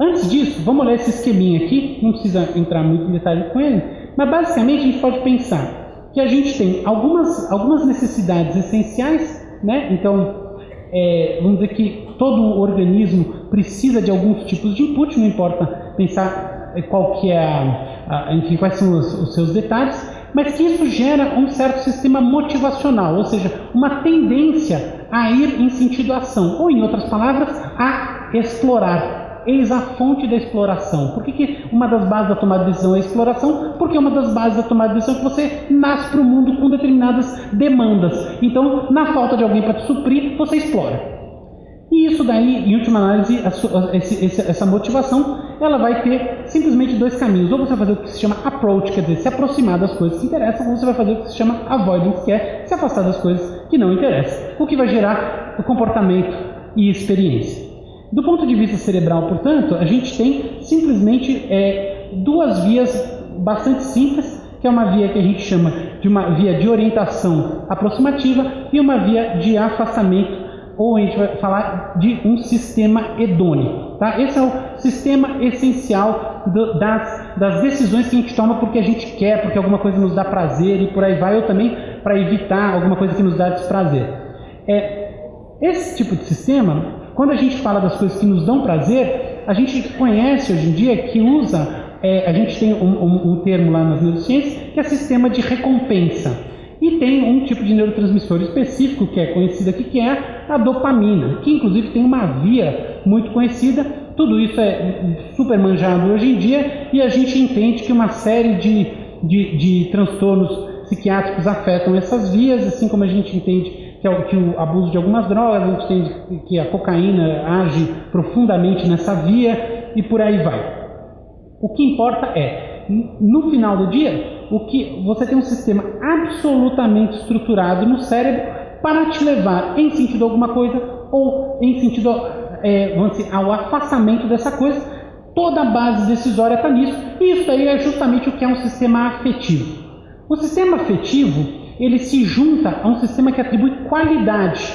Antes disso, vamos olhar esse esqueminha aqui, não precisa entrar muito em detalhe com ele, mas basicamente a gente pode pensar que a gente tem algumas, algumas necessidades essenciais, né? Então, é, vamos dizer que todo organismo precisa de alguns tipos de input, não importa pensar é, qual que é enfim, quais são os, os seus detalhes, mas que isso gera um certo sistema motivacional, ou seja, uma tendência a ir em sentido ação, ou em outras palavras, a explorar. Eis a fonte da exploração. Por que, que uma das bases da tomada de decisão é a exploração? Porque uma das bases da tomada de decisão é que você nasce para o mundo com determinadas demandas. Então, na falta de alguém para te suprir, você explora. E isso daí, em última análise, essa motivação, ela vai ter simplesmente dois caminhos. Ou você vai fazer o que se chama approach, quer dizer, se aproximar das coisas que interessam, ou você vai fazer o que se chama avoidance, que é se afastar das coisas que não interessam. O que vai gerar o comportamento e experiência. Do ponto de vista cerebral, portanto, a gente tem simplesmente é, duas vias bastante simples, que é uma via que a gente chama de uma via de orientação aproximativa e uma via de afastamento, ou a gente vai falar de um sistema hedônico. Tá? Esse é o sistema essencial do, das, das decisões que a gente toma porque a gente quer, porque alguma coisa nos dá prazer e por aí vai, ou também para evitar alguma coisa que nos dá desprazer. É, esse tipo de sistema quando a gente fala das coisas que nos dão prazer, a gente conhece hoje em dia que usa, é, a gente tem um, um, um termo lá nas neurociências que é sistema de recompensa. E tem um tipo de neurotransmissor específico que é conhecido aqui, que é a dopamina, que inclusive tem uma via muito conhecida. Tudo isso é super manjado hoje em dia e a gente entende que uma série de, de, de transtornos psiquiátricos afetam essas vias, assim como a gente entende que, é o, abuso de algumas drogas, a gente tem que a cocaína age profundamente nessa via e por aí vai. O que importa é, no final do dia, o que você tem um sistema absolutamente estruturado no cérebro para te levar em sentido alguma coisa ou em sentido é, dizer, ao afastamento dessa coisa. Toda a base decisória está nisso. E isso aí é justamente o que é um sistema afetivo. O sistema afetivo ele se junta a um sistema que atribui qualidade,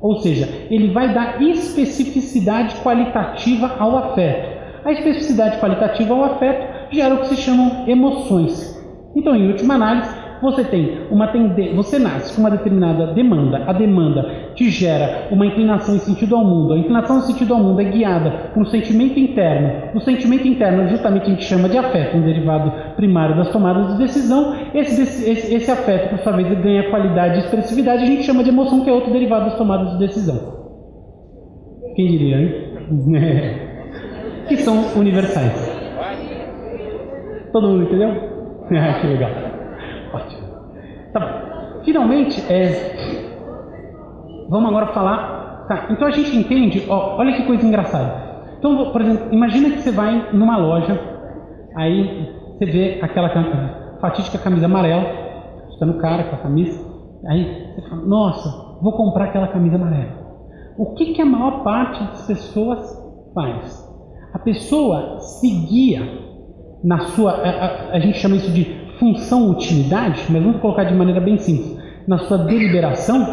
ou seja, ele vai dar especificidade qualitativa ao afeto. A especificidade qualitativa ao afeto gera o que se chamam emoções. Então, em última análise, você tem uma tendência, você nasce com uma determinada demanda, a demanda te gera uma inclinação em sentido ao mundo, a inclinação em sentido ao mundo é guiada por um sentimento interno, o sentimento interno justamente a gente chama de afeto, um derivado primário das tomadas de decisão, esse, esse, esse afeto, por sua vez, ganha qualidade e expressividade, a gente chama de emoção, que é outro derivado das tomadas de decisão. Quem diria, hein? que são universais. Todo mundo entendeu? que legal. Ótimo. Tá bom. Finalmente, é... vamos agora falar. Tá, então a gente entende, ó, olha que coisa engraçada. Então, por exemplo, imagina que você vai numa loja, aí você vê aquela fatídica camisa amarela, está no cara com a camisa, aí você fala, nossa, vou comprar aquela camisa amarela. O que, que a maior parte das pessoas faz? A pessoa se guia na sua, a, a, a, gente chama isso de função utilidade, mas vamos colocar de maneira bem simples, na sua deliberação,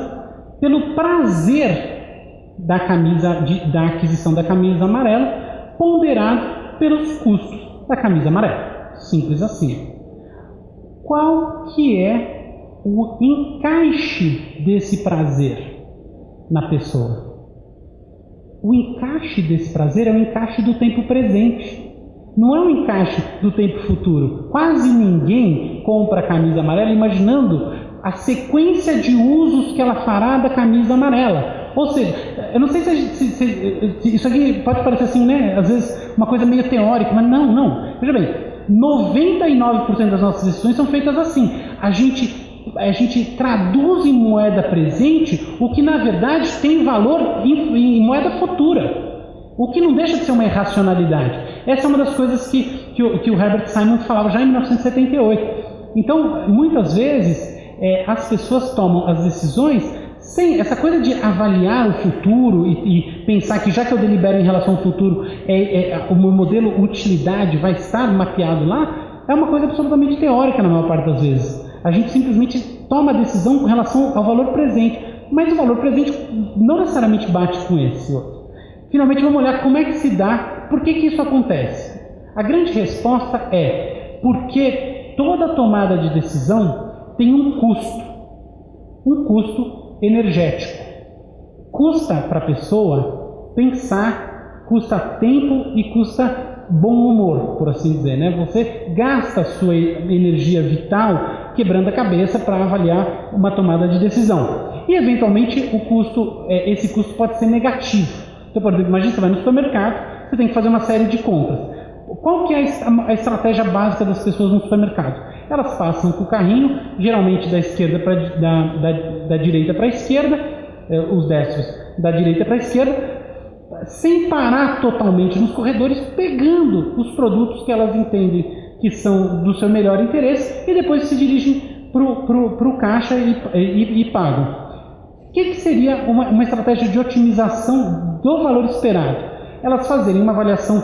pelo prazer da camisa, de, da aquisição da camisa amarela, ponderado pelos custos da camisa amarela. Simples assim. Qual que é o encaixe desse prazer na pessoa? O encaixe desse prazer é o encaixe do tempo presente. Não é um encaixe do tempo futuro. Quase ninguém compra a camisa amarela imaginando a sequência de usos que ela fará da camisa amarela. Ou seja, eu não sei se, se, se, se, isso aqui pode parecer assim, né? Às vezes uma coisa meio teórica, mas não, não. Veja bem, 99% das nossas decisões são feitas assim. A gente a gente traduz em moeda presente o que na verdade tem valor em, em moeda futura. O que não deixa de ser uma irracionalidade. Essa é uma das coisas que, que, o, que o Herbert Simon falava já em 1978. Então, muitas vezes, é, as pessoas tomam as decisões sem essa coisa de avaliar o futuro e, e, pensar que já que eu delibero em relação ao futuro, é, é, o meu modelo utilidade vai estar mapeado lá, é uma coisa absolutamente teórica na maior parte das vezes. A gente simplesmente toma a decisão com relação ao valor presente, mas o valor presente não necessariamente bate com esse outro. Finalmente, vamos olhar como é que se dá, por que, que isso acontece. A grande resposta é porque toda tomada de decisão tem um custo, um custo energético. Custa para a pessoa pensar, custa tempo e custa bom humor, por assim dizer. Né? Você gasta a sua energia vital quebrando a cabeça para avaliar uma tomada de decisão. E eventualmente o custo, é, esse custo pode ser negativo. Então, por exemplo, imagina você vai no supermercado, você tem que fazer uma série de compras. Qual que é a estratégia básica das pessoas no supermercado? Elas passam com o carrinho, geralmente da esquerda pra, da, da, da direita para a esquerda, eh, os destros da direita para a esquerda, sem parar totalmente nos corredores, pegando os produtos que elas entendem que são do seu melhor interesse e depois se dirigem para o caixa e, e, e pagam. O que, que seria uma, uma estratégia de otimização do valor esperado? Elas fazerem uma avaliação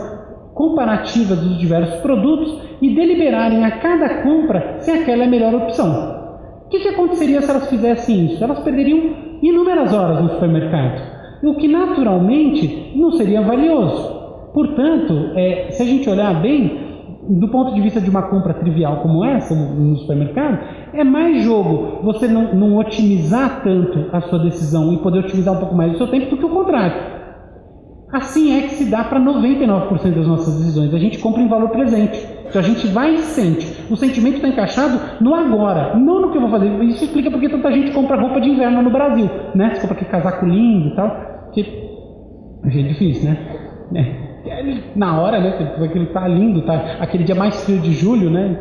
comparativa dos diversos produtos e deliberarem a cada compra se aquela é a melhor opção. O que, que aconteceria se elas fizessem isso? Elas perderiam inúmeras horas no supermercado, o que naturalmente não seria valioso. Portanto, é, se a gente olhar bem, do ponto de vista de uma compra trivial como essa no supermercado, é mais jogo você não, não, otimizar tanto a sua decisão e poder otimizar um pouco mais o seu tempo do que o contrário. Assim é que se dá para 99% das nossas decisões. A gente compra em valor presente. Então a gente vai e sente. O sentimento está encaixado no agora, não no que eu vou fazer. Isso explica porque tanta gente compra roupa de inverno no Brasil. Né? Você compra aquele casaco lindo e tal. Que é difícil, né? É na hora, né? Aquilo tá lindo, tá? Aquele dia mais frio de julho, né?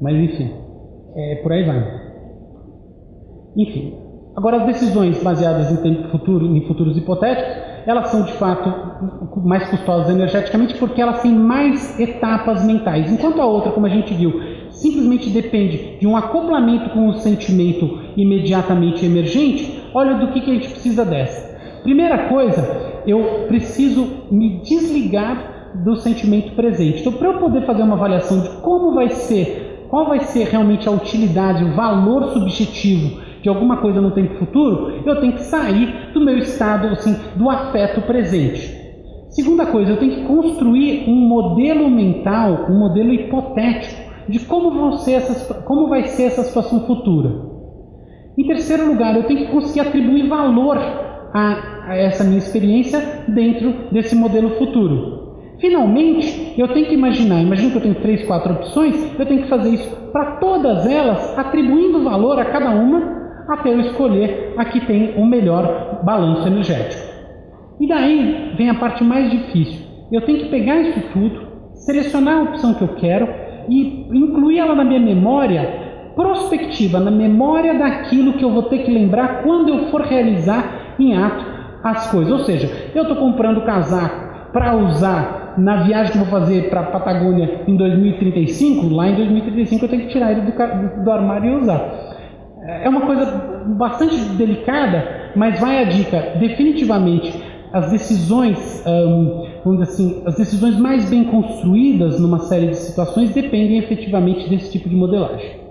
Mas enfim, é, por aí vai. Enfim, agora as decisões baseadas em tempo futuro, em futuros hipotéticos, elas são de fato mais custosas energeticamente porque elas têm mais etapas mentais. Enquanto a outra, como a gente viu, simplesmente depende de um acoplamento com o sentimento imediatamente emergente, olha do que, que a gente precisa dessa. Primeira coisa eu preciso me desligar do sentimento presente. Então, para eu poder fazer uma avaliação de como vai ser, qual vai ser realmente a utilidade, o valor subjetivo de alguma coisa no tempo futuro, eu tenho que sair do meu estado, assim, do afeto presente. Segunda coisa, eu tenho que construir um modelo mental, um modelo hipotético de como, vão ser essas, como vai ser essa situação futura. Em terceiro lugar, eu tenho que conseguir atribuir valor a, a essa minha experiência dentro desse modelo futuro. Finalmente, eu tenho que imaginar, imagina que eu tenho três, quatro opções, eu tenho que fazer isso para todas elas, atribuindo valor a cada uma, até eu escolher a que tem o melhor balanço energético. E daí vem a parte mais difícil. Eu tenho que pegar isso tudo, selecionar a opção que eu quero e incluir ela na minha memória prospectiva, na memória daquilo que eu vou ter que lembrar quando eu for realizar em ato as coisas. Ou seja, eu estou comprando casaco para usar na viagem que eu vou fazer para a Patagônia em 2035, lá em 2035 eu tenho que tirar ele do, do armário e usar. É uma coisa bastante delicada, mas vai a dica. Definitivamente, as decisões, um, vamos dizer assim, as decisões mais bem construídas numa série de situações dependem efetivamente desse tipo de modelagem.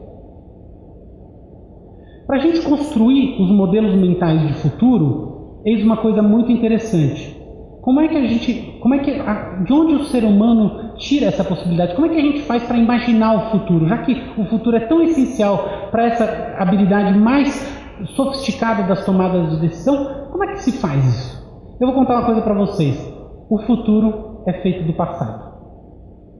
Para a gente construir os modelos mentais de futuro, eis uma coisa muito interessante. Como é que a gente, como é que, a, de onde o ser humano tira essa possibilidade? Como é que a gente faz para imaginar o futuro? Já que o futuro é tão essencial para essa habilidade mais sofisticada das tomadas de decisão, como é que se faz isso? Eu vou contar uma coisa para vocês. O futuro é feito do passado.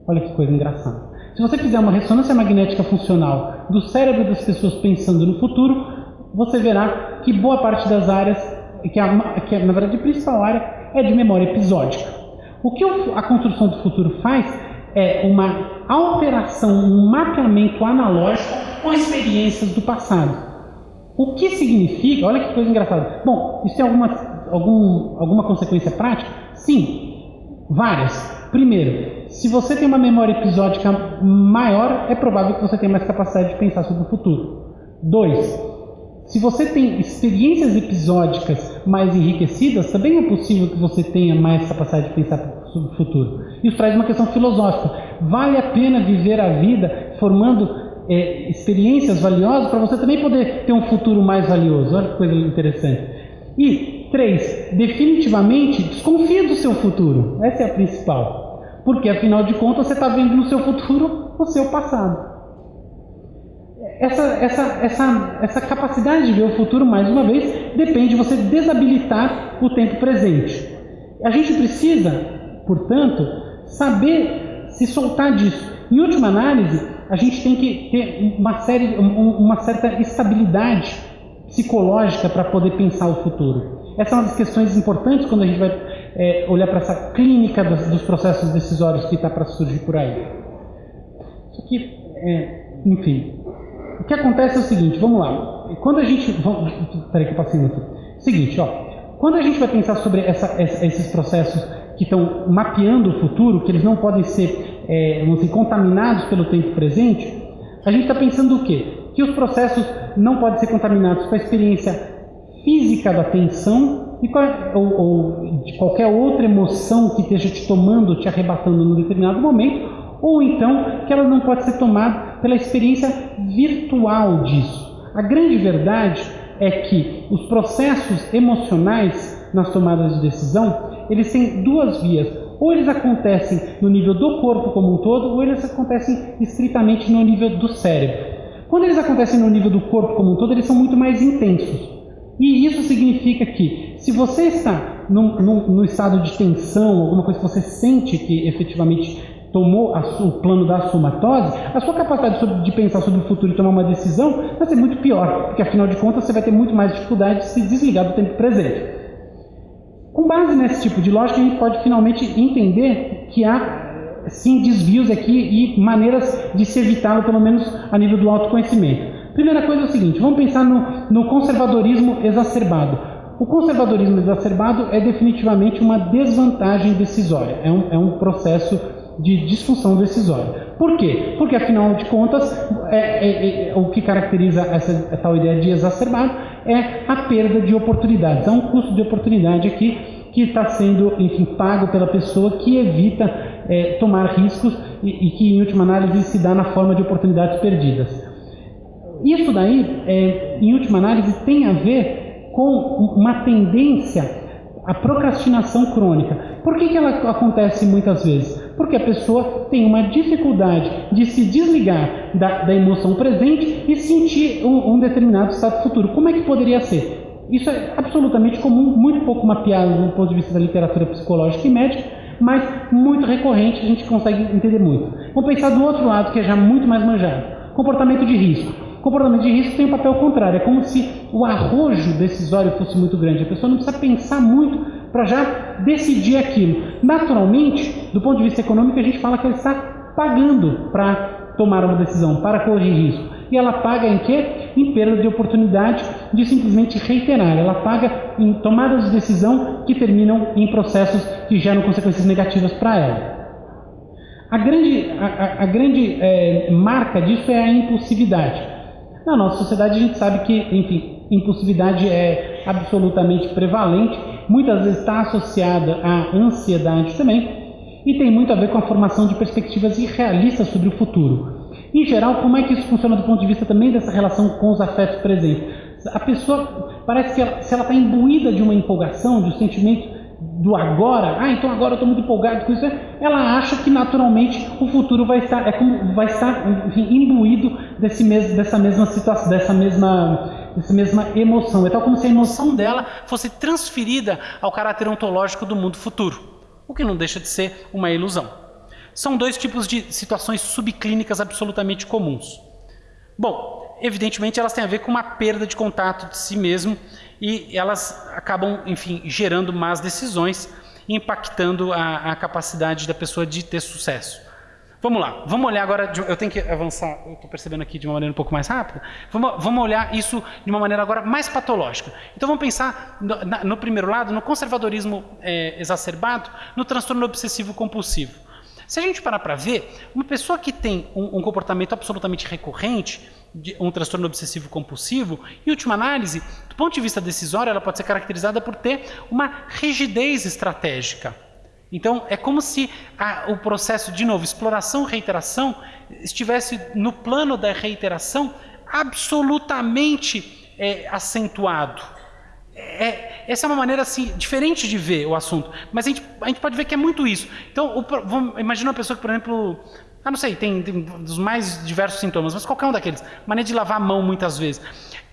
Olha que coisa engraçada. Se você fizer uma ressonância magnética funcional do cérebro das pessoas pensando no futuro, você verá que boa parte das áreas, que, a, que na verdade a principal área é de memória episódica. O que a construção do futuro faz é uma alteração, um mapeamento analógico com experiências do passado. O que significa, olha que coisa engraçada. Bom, isso tem alguma, algum, alguma consequência prática? Sim, várias. Primeiro, se você tem uma memória episódica maior, é provável que você tenha mais capacidade de pensar sobre o futuro. Dois, se você tem experiências episódicas mais enriquecidas, também é possível que você tenha mais capacidade de pensar sobre o futuro. Isso traz uma questão filosófica. Vale a pena viver a vida formando é, experiências valiosas para você também poder ter um futuro mais valioso? Olha que coisa interessante. E, três, definitivamente desconfia do seu futuro. Essa é a principal. Porque, afinal de contas, você está vendo no seu futuro o seu passado essa, essa, essa, essa capacidade de ver o futuro, mais uma vez, depende de você desabilitar o tempo presente. A gente precisa, portanto, saber se soltar disso. Em última análise, a gente tem que ter uma, série, uma certa estabilidade psicológica para poder pensar o futuro. Essa é uma das questões importantes quando a gente vai é, olhar para essa clínica dos, dos processos decisórios que está para surgir por aí. Isso aqui, é, enfim, o que acontece é o seguinte, vamos lá. Quando a gente. Vamos, peraí que eu passei aqui. Seguinte, ó. Quando a gente vai pensar sobre essa, esses processos que estão mapeando o futuro, que eles não podem ser é, dizer, contaminados pelo tempo presente, a gente está pensando o quê? Que os processos não podem ser contaminados com a experiência física da tensão ou, ou de qualquer outra emoção que esteja te tomando, te arrebatando num determinado momento, ou então que ela não pode ser tomada pela experiência virtual disso. A grande verdade é que os processos emocionais nas tomadas de decisão, eles têm duas vias. Ou eles acontecem no nível do corpo como um todo, ou eles acontecem estritamente no nível do cérebro. Quando eles acontecem no nível do corpo como um todo, eles são muito mais intensos. E isso significa que, se você está no, no, no estado de tensão, alguma coisa que você sente que efetivamente tomou o plano da somatose, a sua capacidade de pensar sobre o futuro e tomar uma decisão vai ser muito pior, porque afinal de contas você vai ter muito mais dificuldade de se desligar do tempo presente. Com base nesse tipo de lógica, a gente pode finalmente entender que há sim desvios aqui e maneiras de se evitá-lo, pelo menos a nível do autoconhecimento. Primeira coisa é o seguinte: vamos pensar no, no conservadorismo exacerbado. O conservadorismo exacerbado é definitivamente uma desvantagem decisória, é um, é um processo de disfunção decisória. Por quê? Porque, afinal de contas, é, é, é, o que caracteriza essa tal ideia de exacerbado é a perda de oportunidades. Há um custo de oportunidade aqui que está sendo, enfim, pago pela pessoa que evita é, tomar riscos e, e, que, em última análise, se dá na forma de oportunidades perdidas. Isso daí, é, em última análise, tem a ver com uma tendência à procrastinação crônica. Por que, que ela acontece muitas vezes? porque a pessoa tem uma dificuldade de se desligar da, da emoção presente e sentir um, um determinado estado futuro. Como é que poderia ser? Isso é absolutamente comum, muito pouco mapeado do ponto de vista da literatura psicológica e médica, mas muito recorrente, a gente consegue entender muito. Vamos pensar do outro lado, que é já muito mais manjado: comportamento de risco. Comportamento de risco tem um papel contrário, é como se o arrojo decisório fosse muito grande. A pessoa não precisa pensar muito para já decidir aquilo. Naturalmente, do ponto de vista econômico, a gente fala que ela está pagando para tomar uma decisão, para corrigir risco. E ela paga em quê? Em perda de oportunidade de simplesmente reiterar. Ela paga em tomadas de decisão que terminam em processos que geram consequências negativas para ela. A grande, a, a grande é, marca disso é a impulsividade. Na nossa sociedade a gente sabe que, enfim, impulsividade é absolutamente prevalente, muitas vezes está associada à ansiedade também, e tem muito a ver com a formação de perspectivas irrealistas sobre o futuro. Em geral, como é que isso funciona do ponto de vista também dessa relação com os afetos presentes? A pessoa parece que ela, se ela está imbuída de uma empolgação, de um sentimento do agora, ah, então agora eu estou muito empolgado com isso, ela acha que naturalmente o futuro vai estar, é como, vai estar enfim, imbuído desse mes, dessa mesma situação, dessa mesma, dessa mesma emoção. É tal como se a emoção dela fosse transferida ao caráter ontológico do mundo futuro, o que não deixa de ser uma ilusão. São dois tipos de situações subclínicas absolutamente comuns. Bom, evidentemente elas têm a ver com uma perda de contato de si mesmo e elas acabam, enfim, gerando más decisões impactando a, a capacidade da pessoa de ter sucesso. Vamos lá, vamos olhar agora, eu tenho que avançar, eu estou percebendo aqui de uma maneira um pouco mais rápida, vamos, vamos olhar isso de uma maneira agora mais patológica. Então vamos pensar no, na, no primeiro lado, no conservadorismo é, exacerbado, no transtorno obsessivo compulsivo. Se a gente parar para ver, uma pessoa que tem um, um comportamento absolutamente recorrente, de um transtorno obsessivo compulsivo, em última análise, do ponto de vista decisório, ela pode ser caracterizada por ter uma rigidez estratégica. Então, é como se a, o processo, de novo, exploração reiteração, estivesse no plano da reiteração absolutamente é, acentuado. É, essa é uma maneira assim diferente de ver o assunto, mas a gente, a gente pode ver que é muito isso. Então, vamos, imagina uma pessoa que, por exemplo, ah, não sei, tem, tem dos mais diversos sintomas, mas qualquer um daqueles, maneira de lavar a mão muitas vezes.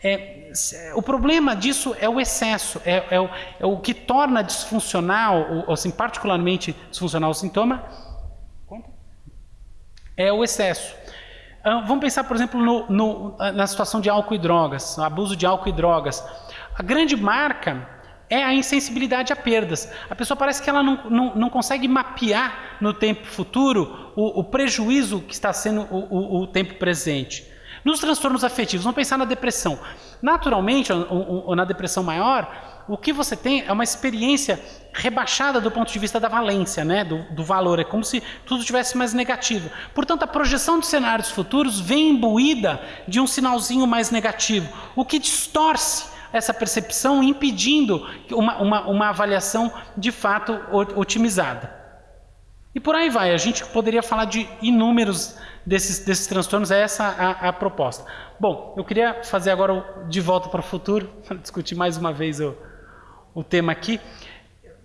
É, o problema disso é o excesso, é, é, o, é o, que torna disfuncional, ou assim, particularmente disfuncional o sintoma, é o excesso. Ah, vamos pensar, por exemplo, no, no, na situação de álcool e drogas, abuso de álcool e drogas. A grande marca é a insensibilidade a perdas. A pessoa parece que ela não, não, não consegue mapear no tempo futuro o, o prejuízo que está sendo o, o, o, tempo presente. Nos transtornos afetivos, vamos pensar na depressão. Naturalmente, ou, ou na depressão maior, o que você tem é uma experiência rebaixada do ponto de vista da valência, né? do, do valor. É como se tudo tivesse mais negativo. Portanto, a projeção de cenários futuros vem imbuída de um sinalzinho mais negativo, o que distorce essa percepção, impedindo uma, uma, uma avaliação de fato otimizada. E por aí vai, a gente poderia falar de inúmeros desses, desses transtornos, é essa a, a proposta. Bom, eu queria fazer agora o de volta para o futuro, discutir mais uma vez o, o tema aqui.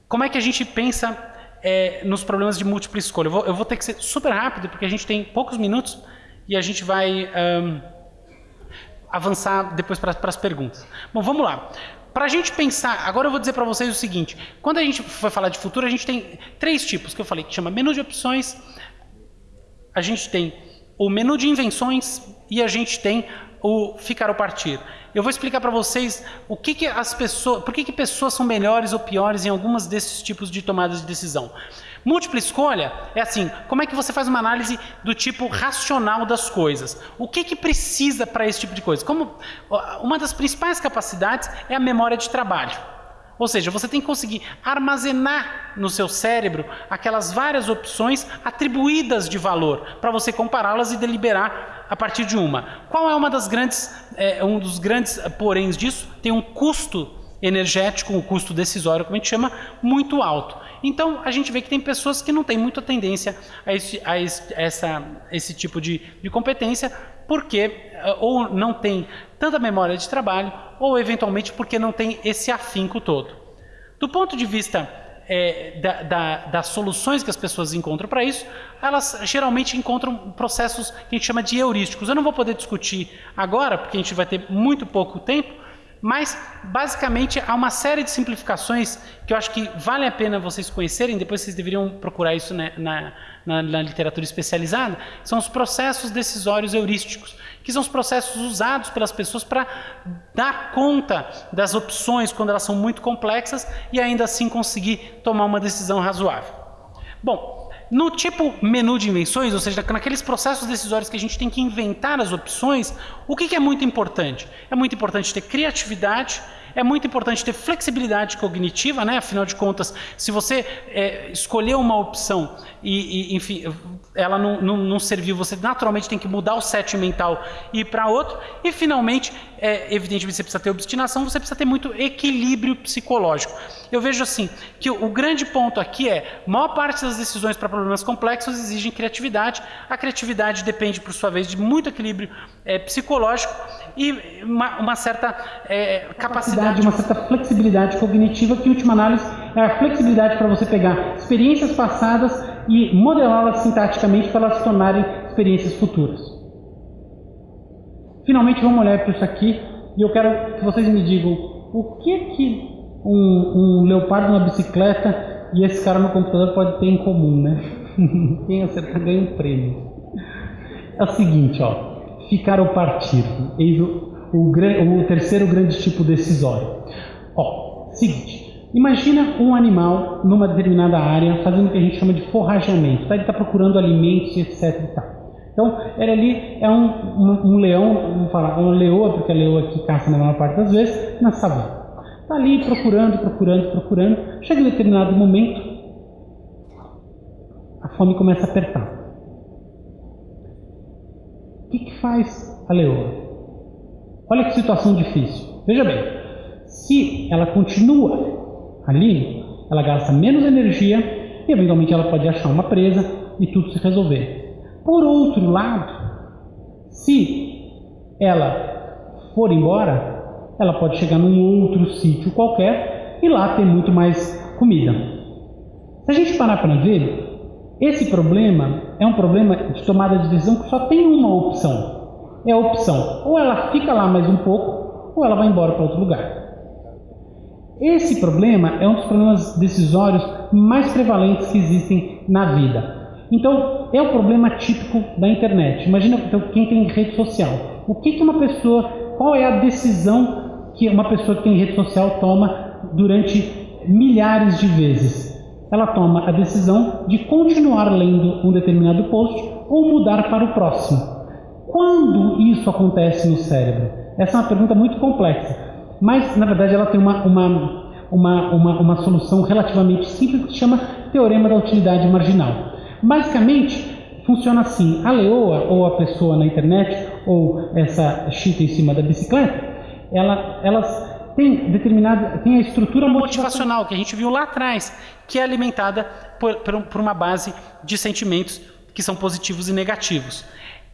Como é que a gente pensa é, nos problemas de múltipla escolha? Eu vou, eu vou, ter que ser super rápido, porque a gente tem poucos minutos e a gente vai... Um, avançar depois para as perguntas. Bom, vamos lá. Para a gente pensar, agora eu vou dizer para vocês o seguinte: quando a gente for falar de futuro, a gente tem três tipos que eu falei, que chama menu de opções, a gente tem o menu de invenções e a gente tem o ficar ou partir. Eu vou explicar para vocês o que, que as pessoas, por que, que pessoas são melhores ou piores em algumas desses tipos de tomadas de decisão. Múltipla escolha é assim, como é que você faz uma análise do tipo racional das coisas? O que, que precisa para esse tipo de coisa? Como uma das principais capacidades é a memória de trabalho. Ou seja, você tem que conseguir armazenar no seu cérebro aquelas várias opções atribuídas de valor para você compará-las e deliberar a partir de uma. Qual é uma das grandes, é, um dos grandes poréns disso? Tem um custo energético, um custo decisório, como a gente chama, muito alto. Então a gente vê que tem pessoas que não têm muita tendência a esse, a esse, essa, esse tipo de, de competência, porque eh, ou não tem tanta memória de trabalho, ou eventualmente porque não tem esse afinco todo. Do ponto de vista é, da, da, das soluções que as pessoas encontram para isso, elas geralmente encontram processos que a gente chama de heurísticos. Eu não vou poder discutir agora, porque a gente vai ter muito pouco tempo, mas, basicamente, há uma série de simplificações que eu acho que vale a pena vocês conhecerem, depois vocês deveriam procurar isso na, na, na, na literatura especializada, são os processos decisórios heurísticos, que são os processos usados pelas pessoas para dar conta das opções quando elas são muito complexas e ainda assim conseguir tomar uma decisão razoável. Bom, no tipo menu de invenções, ou seja, naqueles processos decisórios que a gente tem que inventar as opções, o que, que é muito importante? É muito importante ter criatividade, é muito importante ter flexibilidade cognitiva, né? afinal de contas, se você é, escolher uma opção e, e enfim, ela não, não, não, serviu, você naturalmente tem que mudar o set mental e ir para outro. E finalmente, é, evidentemente, você precisa ter obstinação, você precisa ter muito equilíbrio psicológico. Eu vejo assim que o, o grande ponto aqui é: maior parte das decisões para problemas complexos exigem criatividade. A criatividade depende, por sua vez, de muito equilíbrio é, psicológico e uma, uma certa é, capacidade, uma certa flexibilidade cognitiva que, em última análise, é a flexibilidade para você pegar experiências passadas e modelá-las sintaticamente para elas se tornarem experiências futuras. Finalmente, vamos olhar para isso aqui e eu quero que vocês me digam o que que um, um leopardo numa bicicleta e esse cara no computador pode ter em comum, né? Quem acertar ganha um prêmio. É o seguinte, ó ficar ou partir. Eis o, o, o terceiro grande tipo decisório. Ó, seguinte, imagina um animal numa determinada área fazendo o que a gente chama de forrageamento. Tá? Ele está procurando alimentos, etc. Então, ele ali é um, um, um, leão, vamos falar, uma leoa, porque a leoa que caça na maior parte das vezes, na savana. Está ali procurando, procurando, procurando. Chega em determinado momento, a fome começa a apertar que, que faz a leoa? Olha que situação difícil. Veja bem, se ela continua ali, ela gasta menos energia e eventualmente ela pode achar uma presa e tudo se resolver. Por outro lado, se ela for embora, ela pode chegar num outro sítio qualquer e lá ter muito mais comida. Se a gente parar para ver, esse problema é um problema de tomada de decisão que só tem uma opção. É a opção, ou ela fica lá mais um pouco, ou ela vai embora para outro lugar. Esse problema é um dos problemas decisórios mais prevalentes que existem na vida. Então, é o problema típico da internet. Imagina então, quem tem rede social. O que, que uma pessoa, qual é a decisão que uma pessoa que tem rede social toma durante milhares de vezes? ela toma a decisão de continuar lendo um determinado post ou mudar para o próximo. Quando isso acontece no cérebro? Essa é uma pergunta muito complexa, mas na verdade ela tem uma, uma, uma, uma, uma solução relativamente simples que se chama Teorema da Utilidade Marginal. Basicamente, funciona assim: a leoa ou a pessoa na internet ou essa chita em cima da bicicleta, ela, elas tem determinada tem a estrutura motivacional que a gente viu lá atrás, que é alimentada por, por uma base de sentimentos que são positivos e negativos.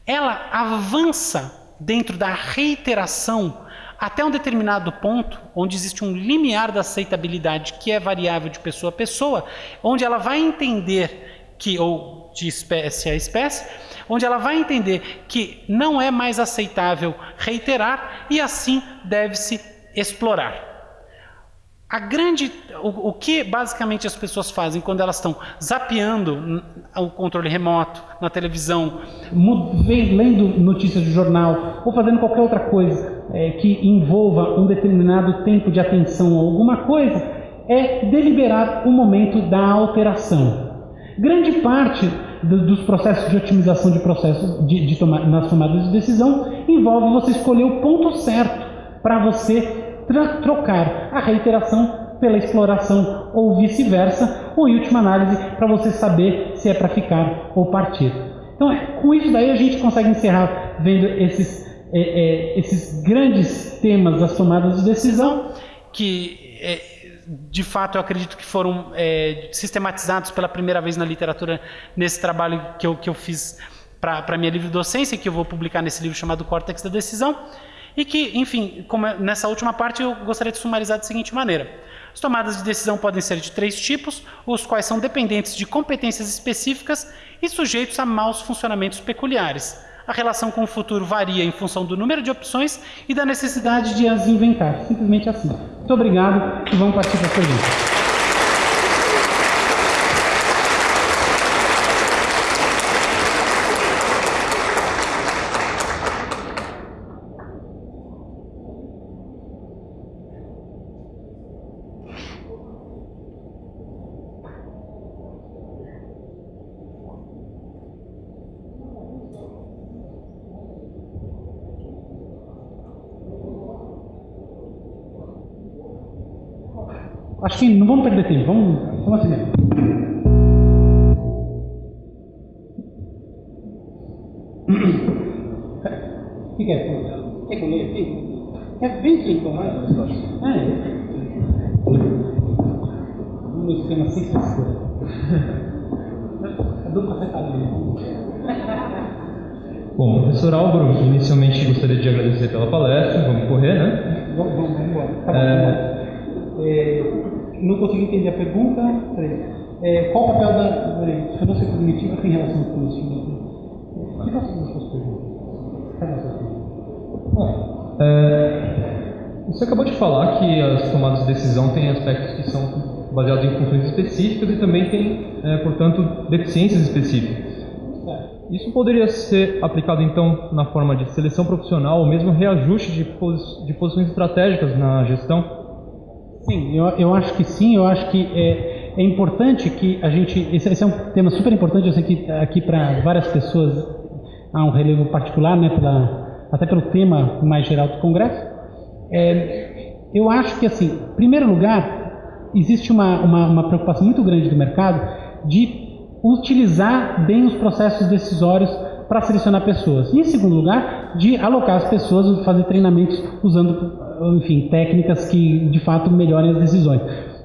Ela avança dentro da reiteração até um determinado ponto, onde existe um limiar da aceitabilidade que é variável de pessoa a pessoa, onde ela vai entender que, ou de espécie a espécie, onde ela vai entender que não é mais aceitável reiterar e assim deve-se explorar. A grande, o, o, que basicamente as pessoas fazem quando elas estão zapeando o controle remoto na televisão, lendo notícias de jornal ou fazendo qualquer outra coisa é, que envolva um determinado tempo de atenção a alguma coisa, é deliberar o momento da alteração. Grande parte do, dos processos de otimização de processos de, de toma, nas tomadas de decisão envolve você escolher o ponto certo para você trocar a reiteração pela exploração ou vice-versa, ou em última análise, para você saber se é para ficar ou partir. Então, é, com isso daí a gente consegue encerrar vendo esses, é, é, esses grandes temas das tomadas de decisão. Que, é, de fato, eu acredito que foram é, sistematizados pela primeira vez na literatura nesse trabalho que eu, que eu fiz para a minha livre docência, que eu vou publicar nesse livro chamado Córtex da Decisão. E que, enfim, é, nessa última parte eu gostaria de sumarizar da seguinte maneira. As tomadas de decisão podem ser de três tipos, os quais são dependentes de competências específicas e sujeitos a maus funcionamentos peculiares. A relação com o futuro varia em função do número de opções e da necessidade de as inventar. Simplesmente assim. Muito obrigado e vamos partir para a pergunta. Acho que não vamos perder tempo, vamos, vamos assim mesmo. O que, é? Quer que eu leia aqui? É bem simples, não é? É. No esquema censura. A dupla secadinha. Bom, professor Álvaro, inicialmente gostaria de agradecer pela palestra, vamos correr, né? Vamos, vamos, vamos embora. Tá bom, é... É, não consegui entender a pergunta. É, qual o papel da dissonância cognitiva tem relação com isso? Que das suas perguntas? Bom, é, você acabou de falar que as tomadas de decisão têm aspectos que são baseados em funções específicas e também tem, é, portanto, deficiências específicas. Isso poderia ser aplicado então na forma de seleção profissional ou mesmo reajuste de, pos de posições estratégicas na gestão? Sim, eu, eu acho que sim, eu acho que é, é importante que a gente. Esse, esse, é um tema super importante, eu sei que aqui para várias pessoas há um relevo particular, né, pela, até pelo tema mais geral do Congresso. É, eu acho que, assim, em primeiro lugar, existe uma, uma, uma preocupação muito grande do mercado de utilizar bem os processos decisórios para selecionar pessoas. E, em segundo lugar, de alocar as pessoas, fazer treinamentos usando enfim, técnicas que de fato melhorem as decisões.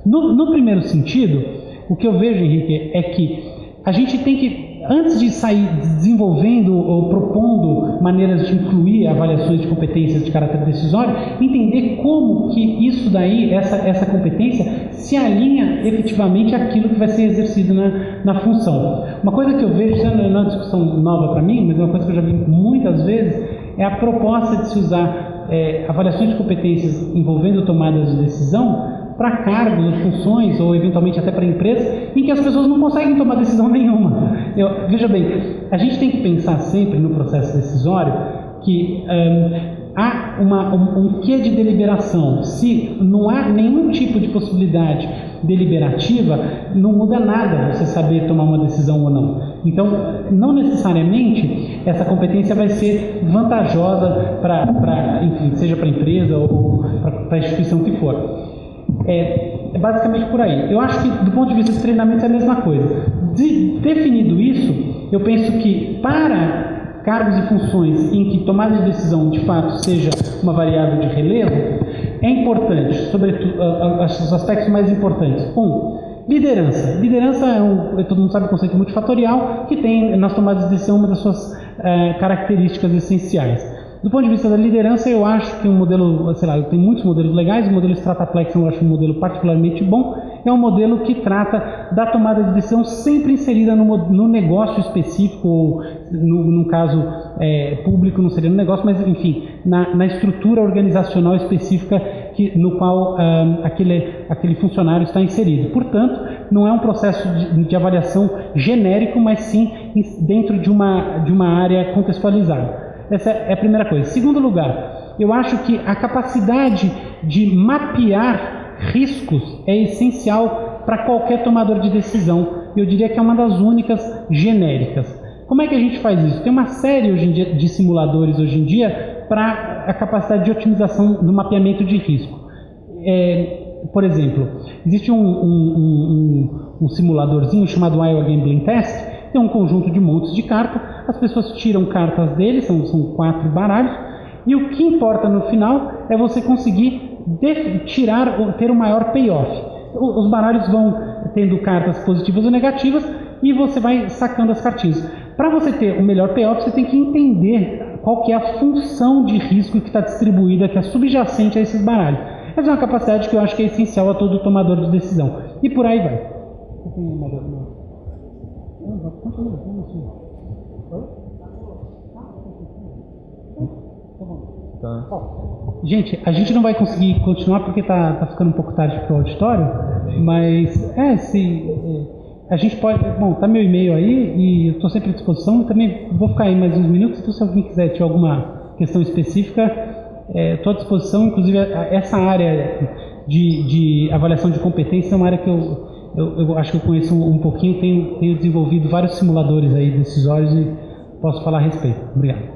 No, no primeiro sentido, o que eu vejo, Henrique, é que a gente tem que, antes de sair desenvolvendo ou propondo maneiras de incluir avaliações de competências de caráter decisório, entender como que isso daí, essa, essa competência, se alinha efetivamente àquilo que vai ser exercido na, na função. Uma coisa que eu vejo, isso não é uma discussão nova para mim, mas é uma coisa que eu já vi muitas vezes, é a proposta de se usar é, avaliações de competências envolvendo tomadas de decisão para cargos, funções ou eventualmente até para empresas em que as pessoas não conseguem tomar decisão nenhuma. Eu, veja bem, a gente tem que pensar sempre no processo decisório que um, há uma, um, um quê de deliberação. Se não há nenhum tipo de possibilidade deliberativa, não muda nada você saber tomar uma decisão ou não. Então, não necessariamente essa competência vai ser vantajosa para, enfim, seja para a empresa ou para a instituição que for. É, é, basicamente por aí. Eu acho que, do ponto de vista de treinamento, é a mesma coisa. De, definido isso, eu penso que para cargos e funções em que tomada de decisão de fato seja uma variável de relevo, é importante, sobretudo, os aspectos mais importantes. Um, liderança. Liderança é um, todo mundo sabe, um conceito multifatorial que tem nas tomadas de decisão uma das suas é, características essenciais. Do ponto de vista da liderança, eu acho que um modelo, sei lá, tem muitos modelos legais, o modelo Strataplex eu acho um modelo particularmente bom, é um modelo que trata da tomada de decisão sempre inserida no, no negócio específico, ou no, no caso é, público não seria no negócio, mas enfim, na, na estrutura organizacional específica que, no qual um, aquele, aquele funcionário está inserido. Portanto, não é um processo de, de avaliação genérico, mas sim dentro de uma, de uma área contextualizada. Essa é a primeira coisa. Segundo lugar, eu acho que a capacidade de mapear riscos é essencial para qualquer tomador de decisão. Eu diria que é uma das únicas genéricas. Como é que a gente faz isso? Tem uma série hoje em dia de simuladores hoje em dia para a capacidade de otimização do mapeamento de risco. É, por exemplo, existe um, um, um, um simuladorzinho chamado Iowa Gambling Test, tem um conjunto de montes de cartas, as pessoas tiram cartas dele, são, são quatro baralhos, e o que importa no final é você conseguir tirar, ter o maior payoff. Os baralhos vão tendo cartas positivas ou negativas e você vai sacando as cartinhas. Para você ter o melhor payoff, você tem que entender qual que é a função de risco que está distribuída, que é subjacente a esses baralhos. Essa é uma capacidade que eu acho que é essencial a todo tomador de decisão. E por aí vai. Tá. Gente, a gente não vai conseguir continuar porque está tá ficando um pouco tarde para o auditório, mas é, se é, a gente pode. Bom, tá meu e-mail aí e eu estou sempre à disposição. Eu também vou ficar aí mais uns minutos. Então, se alguém quiser tiver alguma questão específica, estou é, à disposição. Inclusive, essa área de, de, avaliação de competência é uma área que eu, eu, eu acho que eu conheço um, um pouquinho. Tenho, tenho desenvolvido vários simuladores aí decisórios e posso falar a respeito. Obrigado.